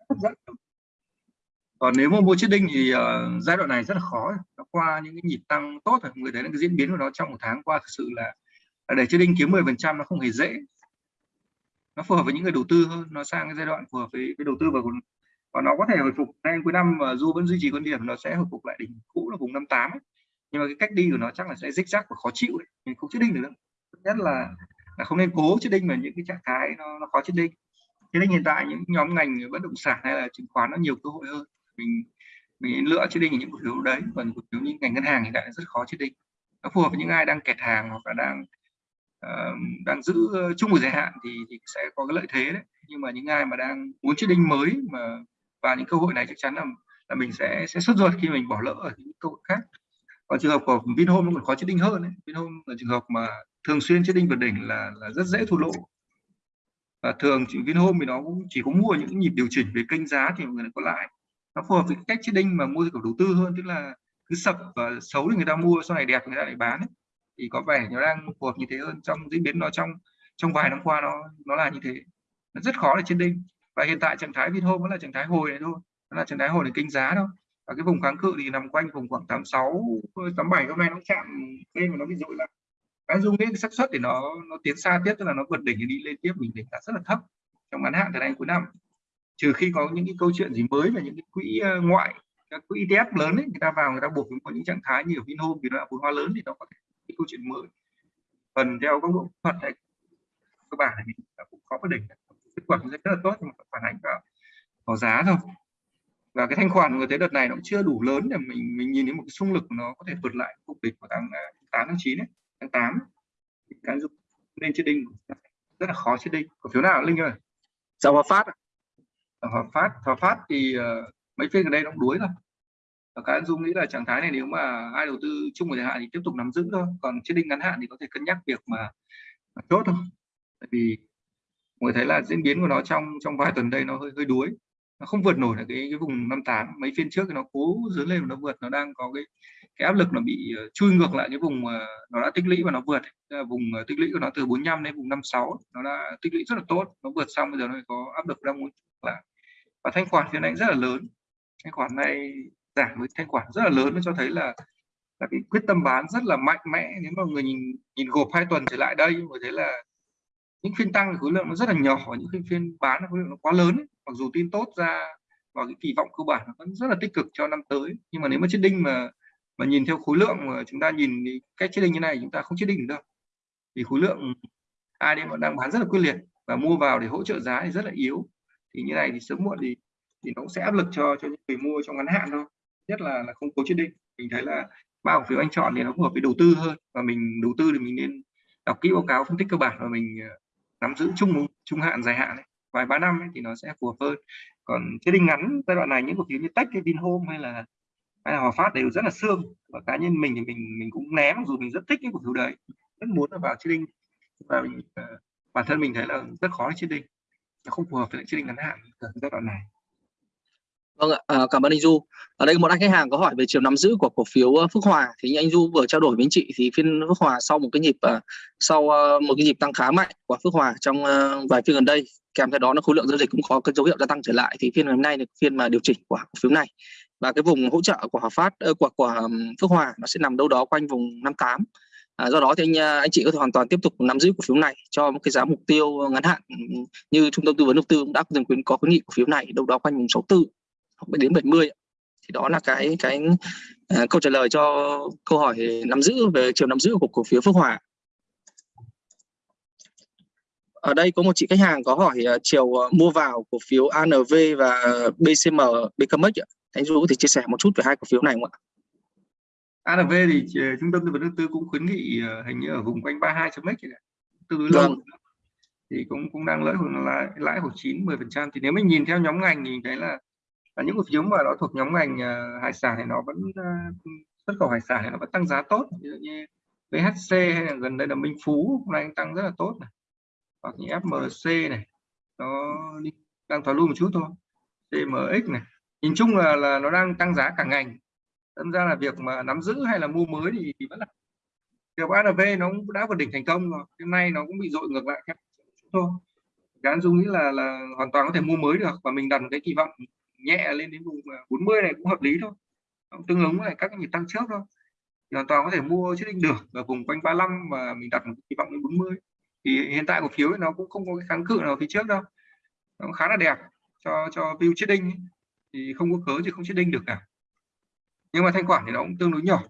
Speaker 2: hấp dẫn còn nếu mà mua chiết đinh thì uh, giai đoạn này rất là khó. Nó qua những cái nhịp tăng tốt rồi người thấy là cái diễn biến của nó trong một tháng qua thực sự là, là để chiết đinh kiếm 10 phần trăm nó không hề dễ. Nó phù hợp với những người đầu tư hơn. Nó sang cái giai đoạn phù hợp với, với đầu tư và và nó có thể hồi phục ngay cuối năm và du vẫn duy trì quan điểm. Nó sẽ hồi phục lại đỉnh cũ là vùng 58 ấy nhưng mà cái cách đi của nó chắc là sẽ rích rắc và khó chịu ấy. mình không chết đinh được đâu. Nhất là là không nên cố chết đinh vào những cái trạng thái nó, nó khó chết đinh. Thế nên hiện tại những nhóm ngành bất động sản hay là chứng khoán nó nhiều cơ hội hơn. Mình mình lựa chết đinh những cổ phiếu đấy còn cổ phiếu như ngành ngân hàng hiện tại rất khó chết đinh. Nó phù hợp với những ai đang kẹt hàng hoặc là đang uh, đang giữ chung một dài hạn thì, thì sẽ có cái lợi thế đấy. Nhưng mà những ai mà đang muốn chết đinh mới mà và những cơ hội này chắc chắn là là mình sẽ sẽ sốt ruột khi mình bỏ lỡ ở những cơ hội khác còn trường hợp của Vinhome nó còn khó chết đinh hơn đấy Vinhome là trường hợp mà thường xuyên chết đinh vượt đỉnh là là rất dễ thua lỗ. Và thường Vinhome thì nó cũng chỉ có mua những nhịp điều chỉnh về kênh giá thì mọi người có lại. Nó phù hợp với cách chết đinh mà mua kiểu đầu tư hơn, tức là cứ sập và xấu thì người ta mua, sau này đẹp người ta lại bán ấy. thì có vẻ nó đang phù hợp như thế hơn trong, diễn biến nó trong trong vài năm qua nó nó là như thế. Nó rất khó để chết đinh. Và hiện tại trạng thái Vinhome vẫn là trạng thái hồi này thôi. Nó là trạng thái hồi để kênh giá thôi và cái vùng kháng cự thì nằm quanh vùng khoảng 86 87 hôm nay nó chạm lên mà nó bị dội lại. Cái dung cái xác suất thì nó nó tiến xa tiếp tức là nó vượt đỉnh thì đi lên tiếp mình đỉnh là rất là thấp trong ngắn hạn từ nay cuối năm. Trừ khi có những cái câu chuyện gì mới về những cái quỹ ờ, ngoại các quỹ ETF lớn ấy, người ta vào người ta buộc có những trạng thái như ở Vinhome vì nó là vốn hóa lớn thì nó có thể cái câu chuyện mới. Phần theo các bộ thuật này cơ bản thì cũng có cái đỉnh kết quả rất là tốt nhưng mà phản ánh vào, vào giá thôi và cái thanh khoản người thấy đợt này nó cũng chưa đủ lớn để mình mình nhìn thấy một cái xung lực nó có thể vượt lại cục đỉnh của tháng 8 tháng 9 ấy, tháng 8 cái dụng nên chết đinh rất là khó chết đinh cổ phiếu nào? Linh ơi.
Speaker 1: Dạ hòa phát
Speaker 2: hòa phát. Hòa phát thì uh, mấy phiên gần đây nó cũng đuối rồi. Và các dung nghĩ là trạng thái này nếu mà ai đầu tư chung một thời hạn thì tiếp tục nắm giữ thôi. Còn chết đinh ngắn hạn thì có thể cân nhắc việc mà, mà chốt thôi. Tại vì người thấy là diễn biến của nó trong trong vài tuần đây nó hơi hơi đuối nó không vượt nổi là cái cái vùng 58 mấy phiên trước thì nó cố dướn lên mà nó vượt. Nó đang có cái cái áp lực nó bị ờ, chui ngược lại cái vùng ờ, nó đã tích lũy và nó vượt. Vùng ờ, tích lũy của nó từ 45 đến vùng 56 nó đã tích lũy rất là tốt. Nó vượt xong bây giờ nó có áp lực đang muốn lại và thanh khoản phiên này rất là lớn. Thanh khoản này giảm với thanh khoản rất là lớn nó cho thấy là là cái quyết tâm bán rất là mạnh mẽ. Nếu mà người nhìn nhìn gộp hai tuần trở lại đây người thấy là những phiên tăng khối lượng nó rất là nhỏ và những phiên phiên bán khối lượng nó quá lớn ấy. mặc dù tin tốt ra và cái kỳ vọng cơ bản nó vẫn rất là tích cực cho năm tới. Nhưng mà nếu mà chết đinh mà mà nhìn theo khối lượng mà chúng ta nhìn cách chết đinh như này, chúng ta không chết đinh được đâu. Vì khối lượng ai đây mà đang bán rất là quyết liệt và mua vào để hỗ trợ giá thì rất là yếu. Thì như này thì sớm muộn thì thì nó cũng sẽ áp lực cho cho những người mua trong ngắn hạn thôi. Nhất là là không cố chết đinh. Mình thấy là ba cổ phiếu anh chọn thì nó phù hợp với đầu tư hơn. Và mình đầu tư thì mình nên đọc kỹ báo cáo phân tích cơ bản và mình nắm giữ chung trung hạn dài hạn ấy, vài ba năm ấy, thì nó sẽ phù hợp hơn. Còn cái đinh ngắn giai đoạn này những cổ phiếu như tech hay vinhome hay là hay là hòa phát đều rất là xương. Và cá nhân mình thì mình mình cũng ném dù mình rất thích những cổ phiếu đấy rất muốn là vào chiết đinh. Và mình, uh, bản thân mình thấy là rất khó chiết đinh. Nó không phù hợp với chiết đinh ngắn hạn ở giai đoạn này.
Speaker 1: Vâng ạ, à, cảm ơn anh Du. Ở đây một anh khách hàng có hỏi về chiều nắm giữ của cổ phiếu ờ, Phước Hòa. Thì như anh Du vừa trao đổi với anh chị thì phiên Phước Hòa sau một cái nhịp ờ, sau một cái nhịp tăng khá mạnh của Phước Hòa trong vài phiên gần đây kèm theo đó nó khối lượng giao dịch cũng có cái dấu hiệu gia tăng trở lại. Thì phiên ngày hôm nay là phiên mà điều chỉnh của cổ phiếu này. Và cái vùng hỗ trợ của Hòa Phát của của Phước Hòa nó sẽ nằm đâu đó quanh vùng 58 À, do đó thì anh anh chị có thể hoàn toàn tiếp tục nắm giữ cổ phiếu này cho một cái giá mục tiêu ngắn hạn như trung tâm tư vấn đầu tư cũng đã từng khuyến có khuyến nghị cổ phiếu này đâu đó quanh vùng 64 hoặc đến 70 thì đó là cái cái uh, câu trả lời cho câu hỏi nắm giữ về chiều nắm giữ của cổ phiếu Phước Hòa. Ở đây có một chị khách hàng có hỏi uh, chiều uh, mua vào cổ phiếu ANV và BCM BKMX anh có thể chia sẻ một chút về hai cổ phiếu này không ạ?
Speaker 2: ANV thì trung tâm tư vấn đầu tư cũng khuyến nghị hình như ở vùng quanh 32 chấm x tương đối lâu vâng. thì cũng cũng đang lãi lãi lãi khoảng 9 10 phần trăm. Thì nếu mình nhìn theo nhóm ngành thì thấy là những cổ phiếu mà nó thuộc nhóm ngành ờ, hải sản thì nó vẫn ờ, xuất khẩu hải sản thì nó vẫn tăng giá tốt. Ví dụ như VHC hay là gần đây là Minh Phú hôm nay tăng rất là tốt này. Hoặc như FMC này nó đang thoái lui một chút thôi. CMX này nhìn chung là là nó đang tăng giá cả ngành. Đâm ra là việc mà nắm giữ hay là mua mới thì, thì vẫn là việc ARV nó cũng đã vượt đỉnh thành công rồi hôm nay nó cũng bị dội ngược lại thôi. Gán dung nghĩ là là hoàn toàn có thể mua mới được và mình đặt cái kỳ vọng nhẹ lên đến vùng à, 40 này cũng hợp lý thôi. Tương ứng với các nhịp tăng trước thôi. Thì hoàn toàn có thể mua chiếc định được ở vùng quanh 35 và mình đặt một kỳ vọng đến 40 thì hiện tại cổ phiếu nó cũng không có cái kháng cự nào phía trước đâu. Nó khá là đẹp cho cho view chiết đinh thì không có cớ thì không chiết đinh được cả. Nhưng mà thanh khoản thì nó cũng tương đối nhỏ.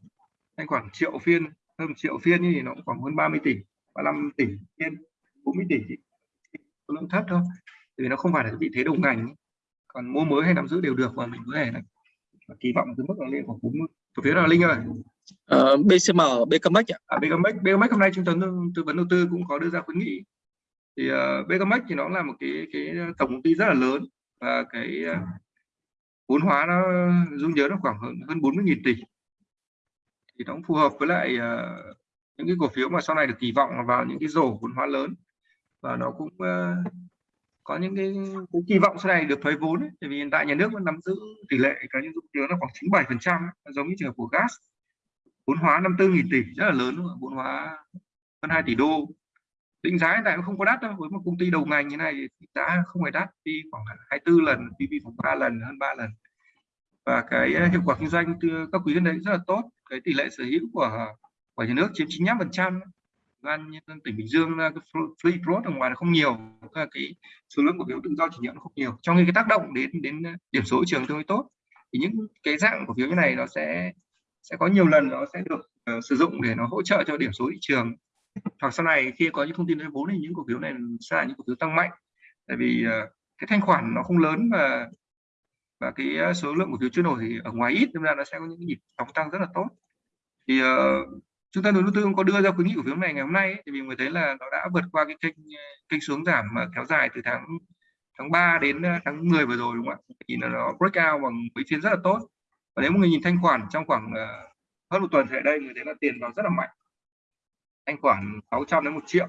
Speaker 2: Thanh khoản triệu phiên, hơn triệu phiên thì nó cũng khoảng hơn 30 tỷ 35 tỷ phiên 40 tỷ lượng thấp thôi. Vì nó không phải là vị thế đồng ngành còn mua mới hay nắm giữ đều được và mình có thể là kỳ vọng từ mức là lên khoảng 40 cổ phiếu là linh ơi.
Speaker 3: Ờ, BCM BKMX ạ.
Speaker 2: À, BKMX, BKMX hôm nay trung tâm tư vấn đầu tư cũng có đưa ra khuyến nghị. Thì uh, BKMX thì nó là một cái cái tổng công ty rất là lớn và cái uh, vốn hóa nó dung nhớ nó khoảng hơn hơn 40.000 tỷ. Thì nó cũng phù hợp với lại uh, những cái cổ phiếu mà sau này được kỳ vọng vào những cái rổ vốn hóa lớn. Và nó cũng uh, có những cái, cái kỳ vọng sau này được thuế vốn ấy. tại vì hiện tại nhà nước vẫn nắm giữ tỷ lệ cá nhân dụng tiếng là khoảng 97 phần trăm giống như trường hợp của gas. Vốn hóa 54.000 tỷ rất là lớn vốn hóa hơn 2 tỷ đô. Định giá hiện tại cũng không có đắt đâu với một công ty đầu ngành như này thì giá không phải đắt đi khoảng 24 lần PV khoảng 3 lần hơn 3 lần. Và cái ờ, hiệu quả kinh doanh từ các quý đến đấy rất là tốt. Cái tỷ lệ sở hữu của của nhà nước chiếm 95 phần trăm ban nhân tỉnh Bình Dương ờ, cái free float ở ngoài là không nhiều cái số lượng cổ phiếu tự do chuyển nhượng không nhiều. Trong khi cái tác động đến đến ờ, điểm số thị trường tương đối tốt thì những cái dạng cổ phiếu như này nó sẽ sẽ có nhiều lần nó sẽ được uh, sử dụng để nó hỗ trợ cho điểm số thị trường. Hoặc sau này khi có những thông tin về vốn thì những cổ phiếu này sẽ là những cổ phiếu tăng mạnh. Tại vì uh, cái thanh khoản nó không lớn và và cái số lượng cổ phiếu chưa nổi thì ở ngoài ít nên là nó sẽ có những nhịp sóng tăng rất là tốt. Thì uh, chúng ta đầu tư có đưa ra khuyến nghị cổ phiếu này ngày hôm nay ấy, thì vì người thấy là nó đã vượt qua cái kênh kênh xuống giảm mà kéo dài từ tháng tháng 3 đến à, tháng 10 vừa rồi đúng không ạ? Thì nó nó break out bằng mấy phiên rất là tốt. Và nếu một người nhìn thanh khoản trong khoảng uh, hơn một tuần trở đây người thấy là tiền vào rất là mạnh. Thanh khoản 600 đến một triệu.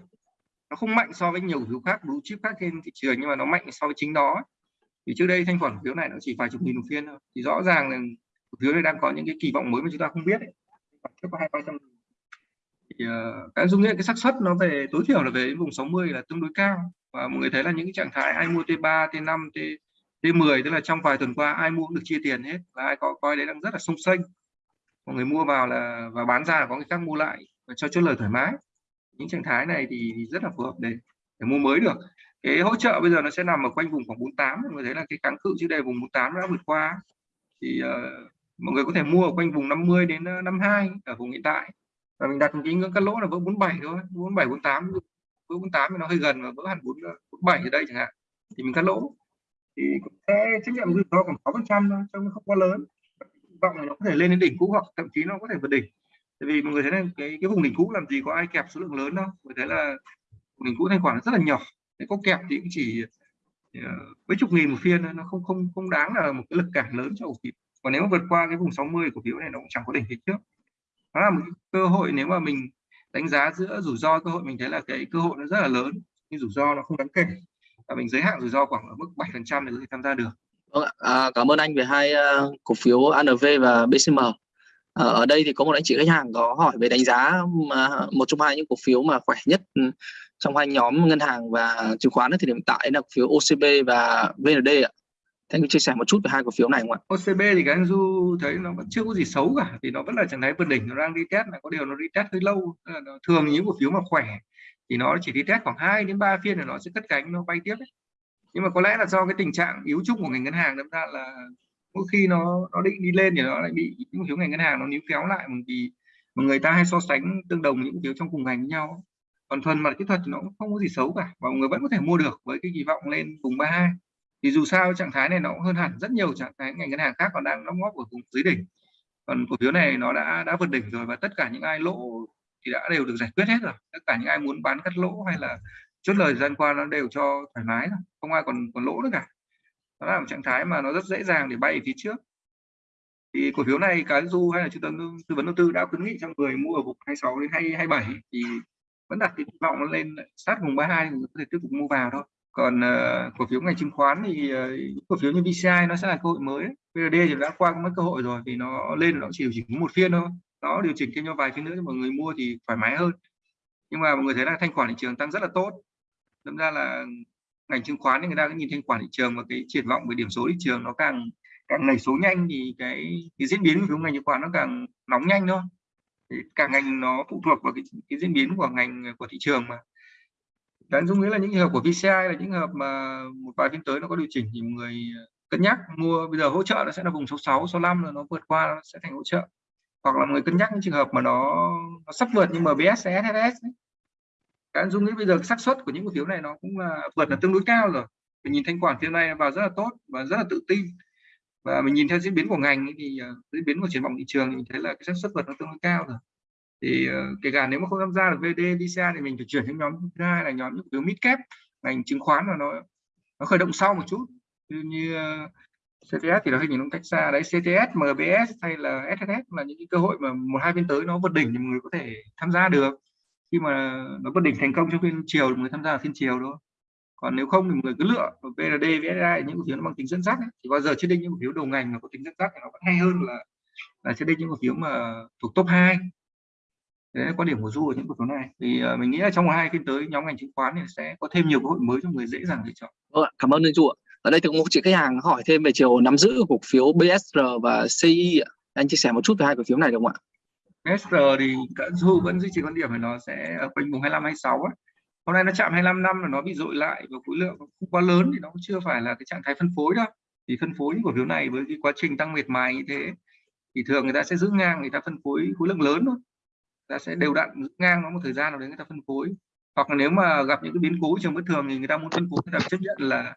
Speaker 2: Nó không mạnh so với nhiều phiếu khác blue chip khác trên thị trường nhưng mà nó mạnh so với chính đó thì trước đây thanh khoản cổ phiếu này nó chỉ vài chục nghìn một phiên thôi. Thì rõ ràng là cổ phiếu này đang có những cái kỳ vọng mới mà chúng ta không biết ấy. có hai ba trăm uh, ờ, cái dung nghĩa cái xác suất nó về tối thiểu là về vùng 60 là tương đối cao. Và mọi người thấy là những cái trạng thái ai mua T3 T5 T T10 tức là trong vài tuần qua ai mua cũng được chia tiền hết và ai có coi đấy đang rất là sung sinh mọi người mua vào là và bán ra là có người khác mua lại và cho chốt lời thoải mái. Những trạng thái này thì, thì rất là phù hợp để để mua mới được. Cái hỗ trợ bây giờ nó sẽ nằm ở quanh vùng khoảng 48 mọi người thấy là cái kháng cự trước đây vùng 48 đã vượt qua. Thì uh, mọi người có thể mua ở quanh vùng 50 đến ờ, 52 ở vùng hiện tại và mình đặt cái ngưỡng cắt lỗ là vỡ 47 thôi 47 48 vỡ 48 thì nó hơi gần và vỡ hẳn 47 ở đây chẳng hạn. Thì mình cắt lỗ. Thì sẽ trách nhiệm rủi ro khoảng 6 phần trăm thôi trong không quá lớn. Vọng nó có thể lên đến đỉnh cũ hoặc thậm chí nó có thể vượt đỉnh. Tại vì mọi người thấy là cái cái vùng đỉnh cũ làm gì có ai kẹp số lượng lớn đâu. Người thấy là vùng đỉnh cũ thanh khoản rất là nhỏ. Cái có kẹp thì cũng chỉ uh, mấy chục nghìn một phiên nó không không không đáng là một cái lực cản lớn cho cổ phiếu. Còn nếu mà vượt qua cái vùng 60 cổ phiếu này nó cũng chẳng có đỉnh phía trước nó là một cơ hội nếu mà mình đánh giá giữa rủi ro cơ hội mình thấy là cái cơ hội nó rất là lớn nhưng rủi ro nó không đáng kể và mình giới hạn rủi ro khoảng ở mức 7 phần trăm để có thể tham gia được
Speaker 3: Vâng ạ. À, cảm ơn anh về hai uh, cổ phiếu ANV và BCM. À, ờ, ở đây thì có một anh chị khách hàng có hỏi về đánh giá mà một trong hai những cổ phiếu mà khỏe nhất ừ, trong hai nhóm ngân hàng và chứng khoán thì hiện tại là cổ phiếu OCB và VND ạ. Thế anh chia sẻ một chút về hai cổ phiếu này không ạ?
Speaker 2: OCB thì cái anh Du thấy nó vẫn chưa có gì xấu cả thì nó vẫn là trạng thái vượt đỉnh, nó đang đi test là có điều nó đi test hơi lâu. Thường những cổ phiếu mà khỏe thì nó chỉ đi test khoảng 2 đến 3 phiên là nó sẽ cất cánh, nó bay tiếp ấy. Nhưng mà có lẽ là do cái tình trạng yếu chung của ngành ngân hàng đâm ra là mỗi khi nó nó định đi lên thì nó lại bị những phiếu ngành ngân hàng nó níu kéo lại, bởi vì mà người ta hay so sánh tương đồng những phiếu trong cùng ngành với nhau còn phần mặt kỹ thuật thì nó cũng không có gì xấu cả, và mọi người vẫn có thể mua được với cái kỳ vọng lên vùng 32 thì dù sao trạng thái này nó cũng hơn hẳn rất nhiều trạng thái ngành ngân hàng khác còn đang đóng góp ở vùng dưới đỉnh. Còn cổ phiếu này nó đã đã vượt đỉnh rồi và tất cả những ai lỗ thì đã đều được giải quyết hết rồi. Tất cả những ai muốn bán cắt lỗ hay là chốt lời gian qua nó đều cho thoải mái rồi không ai còn còn lỗ nữa cả. Nó là một trạng thái mà nó rất dễ dàng để bay phía trước. Thì cổ phiếu này cái du hay là trung tâm tư vấn đầu tư đã khuyến nghị cho người mua ở vùng 26 đến 27 thì vẫn đặt kỳ vọng lên sát vùng 32 thì có thể tiếp tục mua vào thôi còn uh, cổ phiếu ngành chứng khoán thì uh, cổ phiếu như VCI nó sẽ là cơ hội mới. VRD thì đã qua mất cơ hội rồi vì nó lên nó chỉ điều chỉnh một phiên thôi. Nó điều chỉnh thêm cho vài phiên nữa cho mọi người mua thì thoải mái hơn. Nhưng mà mọi người thấy là thanh khoản thị trường tăng rất là tốt. Đâm ra là ngành chứng khoán thì người ta cứ nhìn thanh khoản thị trường và cái triển vọng về điểm số thị trường nó càng càng nảy số nhanh thì cái, cái diễn biến của ngành chứng khoán nó càng nóng nhanh thôi. Thì cả ngành nó phụ thuộc vào cái, cái diễn biến của ngành của thị trường mà đáng dung nghĩa là những trường hợp của VCI là những hợp mà một vài phiên tới nó có điều chỉnh thì người cân nhắc mua bây giờ hỗ trợ nó sẽ là vùng số 66 65 là nó vượt qua nó sẽ thành hỗ trợ. Hoặc là người cân nhắc những trường hợp mà nó, nó sắp vượt nhưng mà MBS SSS cái dung nghĩ bây giờ xác suất của những cổ phiếu này nó cũng là vượt là tương đối cao rồi. Mình nhìn thanh khoản phiên này vào rất là tốt và rất là tự tin. Và mình nhìn theo diễn biến của ngành thì ờ, diễn biến của triển vọng thị trường thì mình thấy là cái xác suất vượt nó tương đối cao rồi thì uh, kể cả nếu mà không tham gia được VD DCA thì mình phải chuyển sang nhóm thứ hai là nhóm những cổ phiếu mid cap ngành chứng khoán mà nó nó khởi động sau một chút. Như, ờ, như uh, CTS thì nó hình như nó cách xa đấy. CTS MBS hay là SSS là những cái cơ hội mà một hai phiên tới nó vượt đỉnh thì mọi người có thể tham gia được. Khi mà nó vượt đỉnh thành công trong phiên chiều thì mọi người tham gia phiên chiều thôi. Còn nếu không thì mọi người cứ lựa VND VSI những cổ phiếu nó mang tính dẫn dắt ấy. thì bao giờ trên định những cổ phiếu đầu ngành mà có tính dẫn dắt thì nó vẫn hay hơn là là trên định những cổ phiếu mà thuộc top 2 đấy là quan điểm của du ở những cổ phiếu này. Thì uh, mình nghĩ là trong hai phiên tới nhóm ngành chứng khoán thì sẽ có thêm nhiều cơ hội mới cho người dễ dàng lựa chọn.
Speaker 1: Vâng cảm ơn anh du ạ. Ở đây thì có một chị khách hàng hỏi thêm về chiều nắm giữ cổ phiếu BSR và CI ạ. Anh chia sẻ một chút về hai cổ phiếu này được không ạ?
Speaker 2: BSR thì cả du vẫn duy trì quan điểm là nó sẽ ở quanh vùng 25 26 ấy. hôm nay nó chạm 25 năm là nó bị dội lại và khối lượng không quá lớn thì nó cũng chưa phải là cái trạng thái phân phối đâu. Thì phân phối cổ phiếu này với cái quá trình tăng miệt mài như thế thì thường người ta sẽ giữ ngang người ta phân phối khối lượng lớn thôi ta sẽ đều đặn ngang nó một thời gian nào đấy người ta phân phối hoặc là nếu mà gặp những cái biến cố trường bất thường thì người ta muốn phân phối người ta chấp nhận là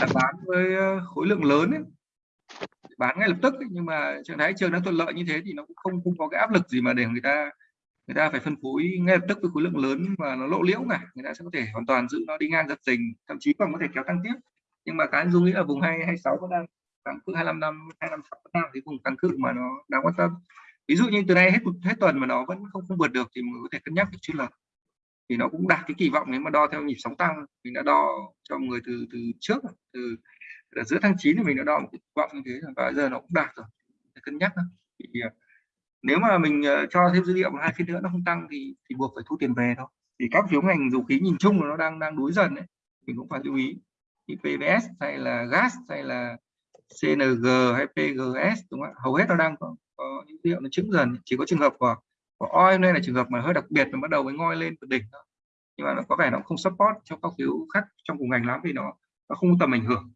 Speaker 2: là bán với ờ, khối lượng lớn ấy. bán ngay lập tức ấy. nhưng mà trạng thái trường đang thuận lợi như thế thì nó cũng không không có cái áp lực gì mà để người ta người ta phải phân phối ngay lập tức với khối lượng lớn và nó lộ liễu cả người ta sẽ có thể hoàn toàn giữ nó đi ngang giật dình thậm chí còn có thể kéo tăng tiếp nhưng mà cái dung nghĩ là vùng hai hai sáu vẫn đang tăng cự 25 năm 25 năm thì vùng tăng cự mà nó đáng quan tâm ví dụ như từ nay hết hết tuần mà nó vẫn không không vượt được thì mình có thể cân nhắc cái chiến lược thì nó cũng đạt cái kỳ vọng nếu mà đo theo nhịp sóng tăng mình đã đo cho người từ từ trước từ, từ giữa tháng 9 thì mình đã đo một kỳ vọng như thế và giờ nó cũng đạt rồi. Để cân nhắc thì à, nếu mà mình à, cho thêm dữ liệu một hai phiên nữa nó không tăng thì thì buộc phải thu tiền về thôi. Thì các phiếu ngành dầu khí nhìn chung là nó đang đang đuối dần đấy mình cũng phải lưu ý. Thì PVS hay là gas hay là CNG hay PGS đúng không hầu hết nó đang có, có những dữ liệu nó chứng dần chỉ có trường hợp của của oil đây là trường hợp mà hơi đặc biệt nó bắt đầu mới ngoi lên từ đỉnh thôi. Nhưng mà nó có vẻ nó không support cho các phiếu khác trong cùng ngành lắm vì nó nó không tầm ảnh hưởng.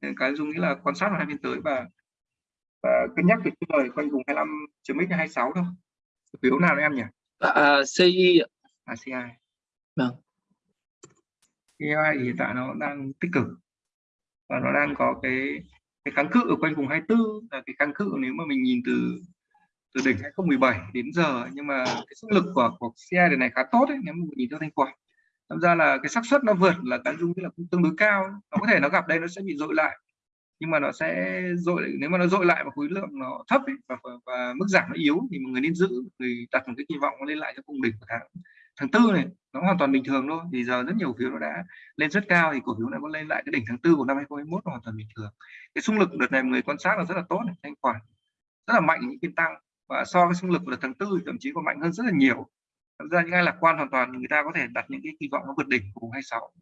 Speaker 2: Nên cái dung nghĩ là quan sát vào hai phiên tới và và cân nhắc việc lời quanh vùng 25 chấm x 26 thôi. Phiếu nào em nhỉ?
Speaker 1: À, CI
Speaker 2: à, CI
Speaker 1: vâng.
Speaker 2: CI thì hiện tại nó đang tích cực và nó đang có cái cái kháng cự ở quanh vùng 24 là cái kháng cự nếu mà mình nhìn từ từ đỉnh 2017 đến giờ nhưng mà cái sức lực của của CI này khá tốt ấy, nếu mà nhìn theo thanh khoản tham ra là cái xác suất nó vượt là cán dung là cũng tương đối cao nó có thể nó gặp đây nó sẽ bị dội lại nhưng mà nó sẽ dội nếu mà nó dội lại và khối lượng nó thấp ấy, và, và, và mức giảm nó yếu thì mọi người nên giữ người đặt một cái kỳ vọng lên lại cho cùng đỉnh của tháng tháng tư này nó hoàn toàn bình thường thôi. Thì giờ rất nhiều phiếu nó đã lên rất cao thì cổ phiếu này có lên lại cái đỉnh tháng tư của năm 2021 hoàn toàn bình thường. Cái xung lực đợt này người quan sát là rất là tốt này, thanh khoản rất là mạnh những phiên tăng. Và so với xung lực của đợt tháng tư thậm chí còn mạnh hơn rất là nhiều. Thật ra những ai lạc quan hoàn toàn người ta có thể đặt những cái kỳ vọng nó vượt đỉnh của vùng 26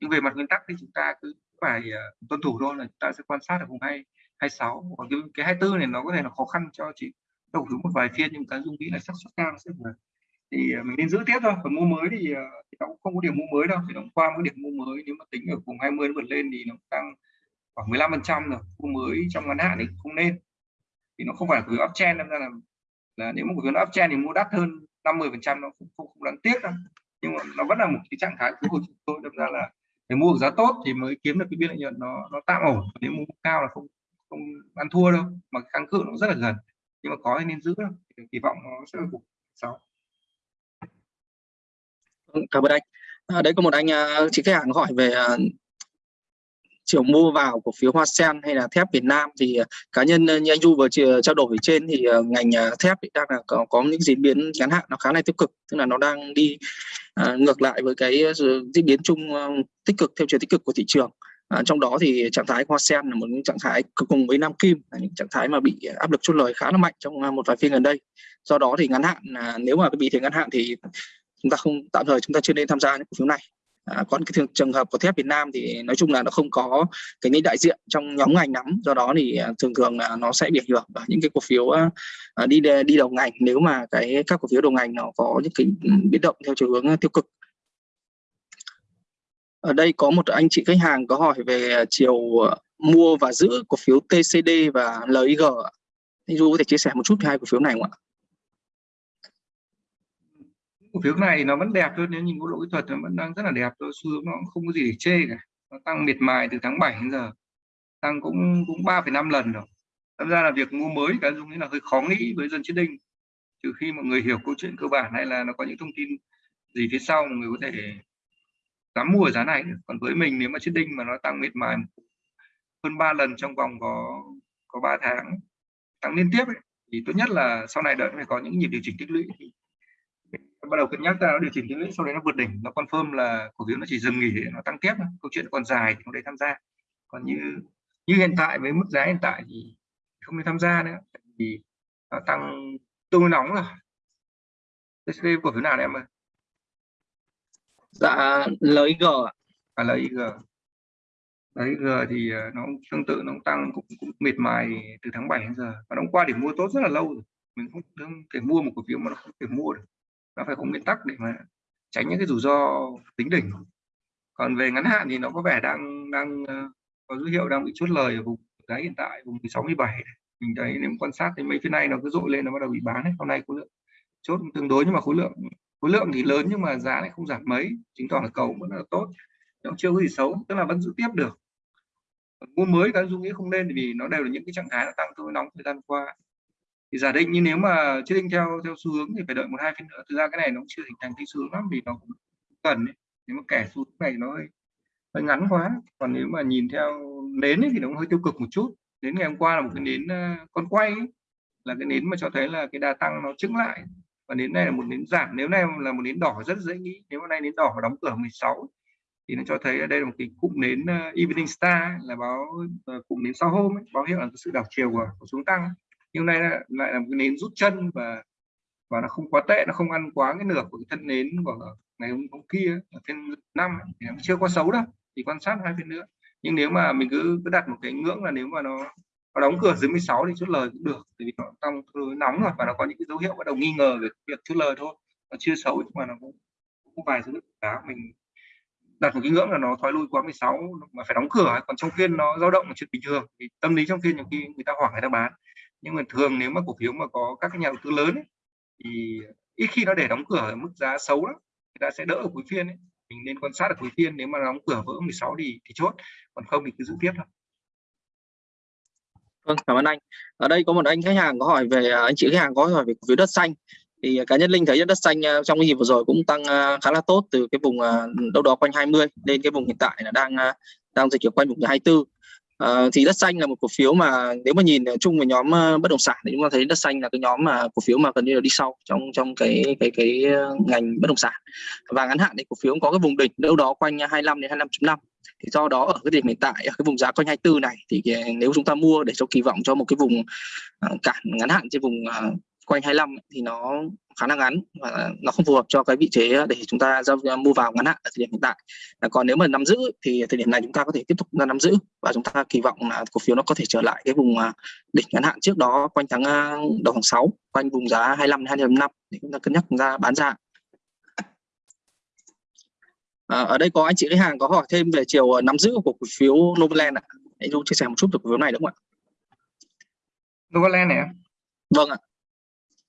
Speaker 2: nhưng về mặt nguyên tắc thì chúng ta cứ phải uh, tuân thủ thôi là chúng ta sẽ quan sát ở vùng 2 26 còn cái, cái 24 này nó có thể là khó khăn cho chị đầu thứ một vài phiên nhưng cái dung nghĩ là xác suất cao sẽ vượt thì ờ, mình nên giữ tiếp thôi. Còn mua mới thì, ờ, thì nó cũng không có điểm mua mới đâu thì nó qua một điểm mua mới. Nếu mà tính ở vùng 20 nó vượt lên thì nó tăng khoảng 15 phần trăm rồi. Mua mới trong ngắn hạn thì không nên. Thì nó không phải là cổ phiếu uptrend nên là là nếu mà cổ áp chen uptrend thì mua đắt hơn 50 phần trăm nó cũng không, không đáng tiếc đâu. Nhưng mà nó vẫn là một cái trạng thái của chúng tôi đâm ra là để mua giá tốt thì mới kiếm được cái biên lợi nhuận nó nó tạm ổn. Nếu mua cao là không không ăn thua đâu mà kháng cự nó rất là gần. Nhưng mà có thì nên giữ đâu kỳ vọng nó sẽ phục sáu
Speaker 1: Vâng, cảm ơn anh. À, đấy có một anh à, chị khách hàng hỏi về à, chiều mua vào cổ phiếu Hoa Sen hay là thép Việt Nam thì à, cá nhân như anh Du vừa chia, trao đổi trên thì ngành thép đang là có, có những diễn biến ngắn hạn nó khá là tiêu cực tức là nó đang đi à, ngược lại với cái diễn biến chung tích cực theo chiều tích cực của thị trường. À, trong đó thì trạng thái hoa sen là một trạng thái cùng với nam kim là những trạng thái mà bị áp lực chốt lời khá là mạnh trong một vài phiên gần đây. Do đó thì ngắn hạn à, nếu mà bị thế ngắn hạn thì chúng ta không tạm thời chúng ta chưa nên tham gia những cổ phiếu này. À, còn cái trường, trường hợp của thép Việt Nam thì nói chung là nó không có cái những đại diện trong nhóm ngành nắm do đó thì à, thường thường là nó sẽ bị ảnh hưởng bởi những cái cổ phiếu uh, đi đi đầu ngành nếu mà cái các cổ phiếu đầu ngành nó có những cái ừ, biến động theo chiều hướng tiêu cực. Ở đây có một anh chị khách hàng có hỏi về chiều mua và giữ cổ phiếu TCD và LIG anh Du có thể chia sẻ một chút về hai cổ phiếu này không ạ?
Speaker 2: Cổ phiếu này nó vẫn đẹp thôi nếu nhìn góc độ kỹ thuật nó vẫn đang rất là đẹp thôi xu hướng nó không có gì để chê cả. Nó tăng miệt mài từ tháng 7 đến giờ tăng cũng cũng 3,5 lần rồi. Tham ra là việc mua mới cái dung nghĩ là hơi khó nghĩ với dân chiến đinh. Trừ khi mọi người hiểu câu chuyện cơ bản hay là nó có những thông tin gì phía sau mọi người có thể dám mua ở giá này còn với mình nếu mà chiến đinh mà nó tăng miệt mài hơn 3 lần trong vòng có có 3 tháng tăng liên tiếp ấy, thì tốt nhất là sau này đợi phải có những nhịp điều chỉnh tích lũy. thì bắt đầu cân nhắc ra nó điều chỉnh tích lũy sau đấy nó vượt đỉnh. Nó confirm là cổ phiếu nó chỉ dừng nghỉ nó tăng tiếp câu chuyện còn dài thì không để tham gia. Còn như như hiện tại với mức giá hiện tại thì không nên tham gia nữa. Vì nó tăng tương nóng rồi. TCD cổ phiếu nào đấy em ơi?
Speaker 1: Dạ LIG
Speaker 2: à LIG LIG thì ờ, nó tương tự nó tăng cũng, cũng miệt mài từ tháng 7 đến giờ. Và nó qua để mua tốt rất là lâu rồi. Mình không, không thể mua một cổ phiếu mà nó không thể mua được nó phải có nguyên tắc để mà tránh những cái rủi ro tính đỉnh. Còn về ngắn hạn thì nó có vẻ đang đang ờ, có dấu hiệu đang bị chốt lời ở vùng giá hiện tại, vùng 67 mình thấy nếu quan sát thì mấy phiên này nó cứ dội lên nó bắt đầu bị bán ấy. hôm nay khối lượng chốt tương đối nhưng mà khối lượng khối lượng thì lớn nhưng mà giá lại không giảm mấy. Chứng tỏ là cầu vẫn là tốt. Nó chưa có gì xấu, tức là vẫn giữ tiếp được. Mua mới cái dung nghĩ không nên vì nó đều là những cái trạng thái nó tăng tương nóng thời gian qua thì giả định như nếu mà chưa định theo theo xu hướng thì phải đợi một hai phiên nữa. Thực ra cái này nó cũng chưa hình thành cái xu hướng lắm vì nó cũng cần ấy. nếu mà kẻ xu hướng này nó hơi, hơi ngắn quá. Còn nếu mà nhìn theo nến ấy, thì nó cũng hơi tiêu cực một chút. Đến ngày hôm qua là một cái nến ờ, con quay ấy, là cái nến mà cho thấy là cái đà tăng nó chứng lại. Và nến này là một nến giảm. Nếu này là một nến đỏ rất dễ nghĩ. Nếu hôm nay nến đỏ đóng cửa 16 thì nó cho thấy ở đây là một cái cụm nến uh, evening star là báo uh, cụm nến sau hôm ấy, báo hiệu là sự đảo chiều của, của xuống tăng nhưng nay lại, lại là một cái nến rút chân và và nó không quá tệ nó không ăn quá cái nửa của cái thân nến của ngày hôm, hôm kia ở phiên năm thì nó chưa quá xấu đâu thì quan sát hai phiên nữa. Nhưng nếu mà mình cứ cứ đặt một cái ngưỡng là nếu mà nó nó đóng cửa dưới 16 thì chốt lời cũng được tại vì nó tăng nóng rồi và nó có những cái dấu hiệu bắt đầu nghi ngờ về việc chốt lời thôi. Nó chưa xấu nhưng mà nó cũng cũng vài dấu hiệu giá. Mình đặt một cái ngưỡng là nó thoái lui quá 16 mà phải đóng cửa còn trong phiên nó dao động là chuyện bình thường thì tâm lý trong phiên nhiều khi người ta hoảng người ta bán nhưng mà thường nếu mà cổ phiếu mà có các nhà đầu tư lớn ấy, thì ít khi nó để đóng cửa ở mức giá xấu lắm người ta sẽ đỡ ở cuối phiên ấy mình nên quan sát ở cuối phiên nếu mà đóng cửa vỡ 16 thì thì chốt còn không thì cứ giữ tiếp thôi
Speaker 1: Vâng, cảm ơn anh. Ở đây có một anh khách hàng có hỏi về à, anh chị khách hàng có hỏi về cổ phiếu đất xanh. Thì à, cá nhân Linh thấy đất xanh à, trong cái dịp vừa rồi cũng tăng khá là tốt từ cái vùng đâu đó quanh 20 lên cái vùng hiện tại là đang đang dịch ở quanh vùng 24. Ờ, thì đất xanh là một cổ phiếu mà nếu mà nhìn chung về nhóm ờ, bất động sản thì chúng ta thấy đất xanh là cái nhóm mà cổ phiếu mà gần như là đi sau trong trong cái cái cái ờ, ngành bất động sản. Và ngắn hạn thì cổ phiếu có cái vùng đỉnh đâu đó quanh 25 đến 25.5 thì do đó ở cái điểm hiện tại, ở cái vùng giá quanh 24 này thì nếu chúng ta mua để cho kỳ vọng cho một cái vùng cản ngắn hạn trên vùng quanh 25 thì nó khá là ngắn và nó không phù hợp cho cái vị trí để chúng ta giao mua vào ngắn hạn ở thời điểm hiện tại. Còn nếu mà nắm giữ thì thời điểm này chúng ta có thể tiếp tục nắm giữ và chúng ta kỳ vọng là cổ phiếu nó có thể trở lại cái vùng đỉnh ngắn hạn trước đó quanh tháng đầu tháng 6 quanh vùng giá 25 25 để chúng ta cân nhắc ra bán ra. À, ở đây có anh chị khách hàng có hỏi thêm về chiều nắm giữ của cổ phiếu Novaland ạ. Hãy chia sẻ một chút về cổ phiếu này đúng không ạ?
Speaker 2: Novaland này
Speaker 1: Vâng ạ.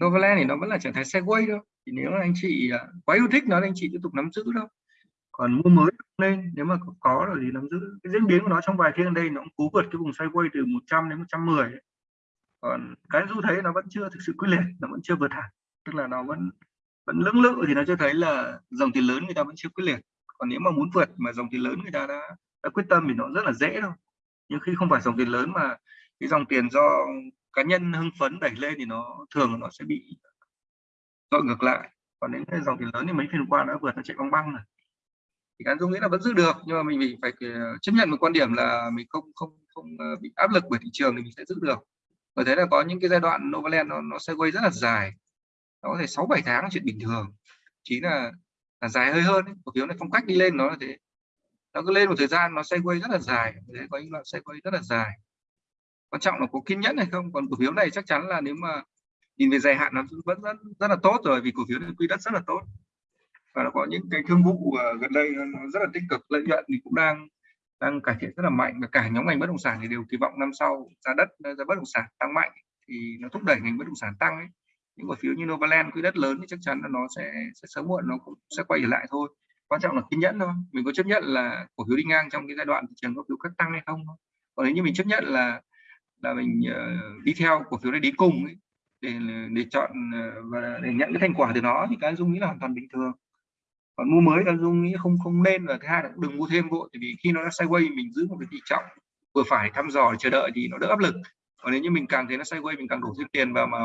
Speaker 2: Novaland thì nó vẫn là trạng thái sideways thôi. Thì nếu anh chị à, quá yêu thích nó thì anh chị tiếp tục nắm giữ đâu. Còn mua mới lên nếu mà có rồi thì nắm giữ. Cái diễn biến của nó trong vài phiên đây nó cũng cú vượt cái vùng sideways từ 100 đến 110. Ấy. Còn cái du thấy nó vẫn chưa thực sự quyết liệt, nó vẫn chưa vượt hẳn. Tức là nó vẫn vẫn lưỡng lự thì nó cho thấy là dòng tiền lớn người ta vẫn chưa quyết liệt còn nếu mà muốn vượt mà dòng tiền lớn người ta đã, đã quyết tâm thì nó rất là dễ thôi nhưng khi không phải dòng tiền lớn mà cái dòng tiền do cá nhân hưng phấn đẩy lên thì nó thường nó sẽ bị dội ngược lại. Còn đến dòng tiền lớn thì mấy phiên qua đã vượt nó chạy băng băng rồi. Thì cá dung nghĩ là vẫn giữ được nhưng mà mình, mình phải ờ, chấp nhận một quan điểm là mình không không không ờ, bị áp lực bởi thị trường thì mình sẽ giữ được. Và thế là có những cái giai đoạn Novaland nó nó sẽ quay rất là dài. Nó có thể sáu bảy tháng là chuyện bình thường. Chỉ là là dài hơi hơn cổ phiếu này phong cách đi lên nó là thế. Nó cứ lên một thời gian nó sẽ quay rất là dài. Thế có những đoạn sẽ quay rất là dài quan trọng là có kiên nhẫn hay không? Còn cổ phiếu này chắc chắn là nếu mà nhìn về dài hạn nó vẫn rất, rất là tốt rồi vì cổ phiếu này quy đất rất là tốt. Và nó có những cái thương vụ ờ, gần đây nó rất là tích cực lợi nhuận thì cũng đang đang cải thiện rất là mạnh và cả nhóm ngành bất động sản thì đều kỳ vọng năm sau giá đất ờ, giá bất động sản tăng mạnh thì nó thúc đẩy ngành bất động sản tăng ấy. Những cổ phiếu như Novaland quỹ đất lớn thì chắc chắn là nó sẽ sẽ sớm muộn nó cũng sẽ quay trở lại thôi. Quan trọng là kiên nhẫn thôi. Mình có chấp nhận là cổ phiếu đi ngang trong cái giai đoạn thị trường có phiếu cắt tăng hay không còn nếu như mình chấp nhận là là mình uh, đi theo cổ phiếu này đi cùng ấy, để để chọn uh, và để nhận cái thành quả từ nó thì cái dung nghĩ là hoàn toàn bình thường. Còn mua mới là dung nghĩ không không nên và thứ hai là đừng mua thêm vội vì khi nó đã sideways mình giữ một cái tỷ trọng vừa phải thăm dò chờ đợi thì nó đỡ áp lực. Còn nếu như mình càng thấy nó sideways mình càng đổ thêm tiền vào mà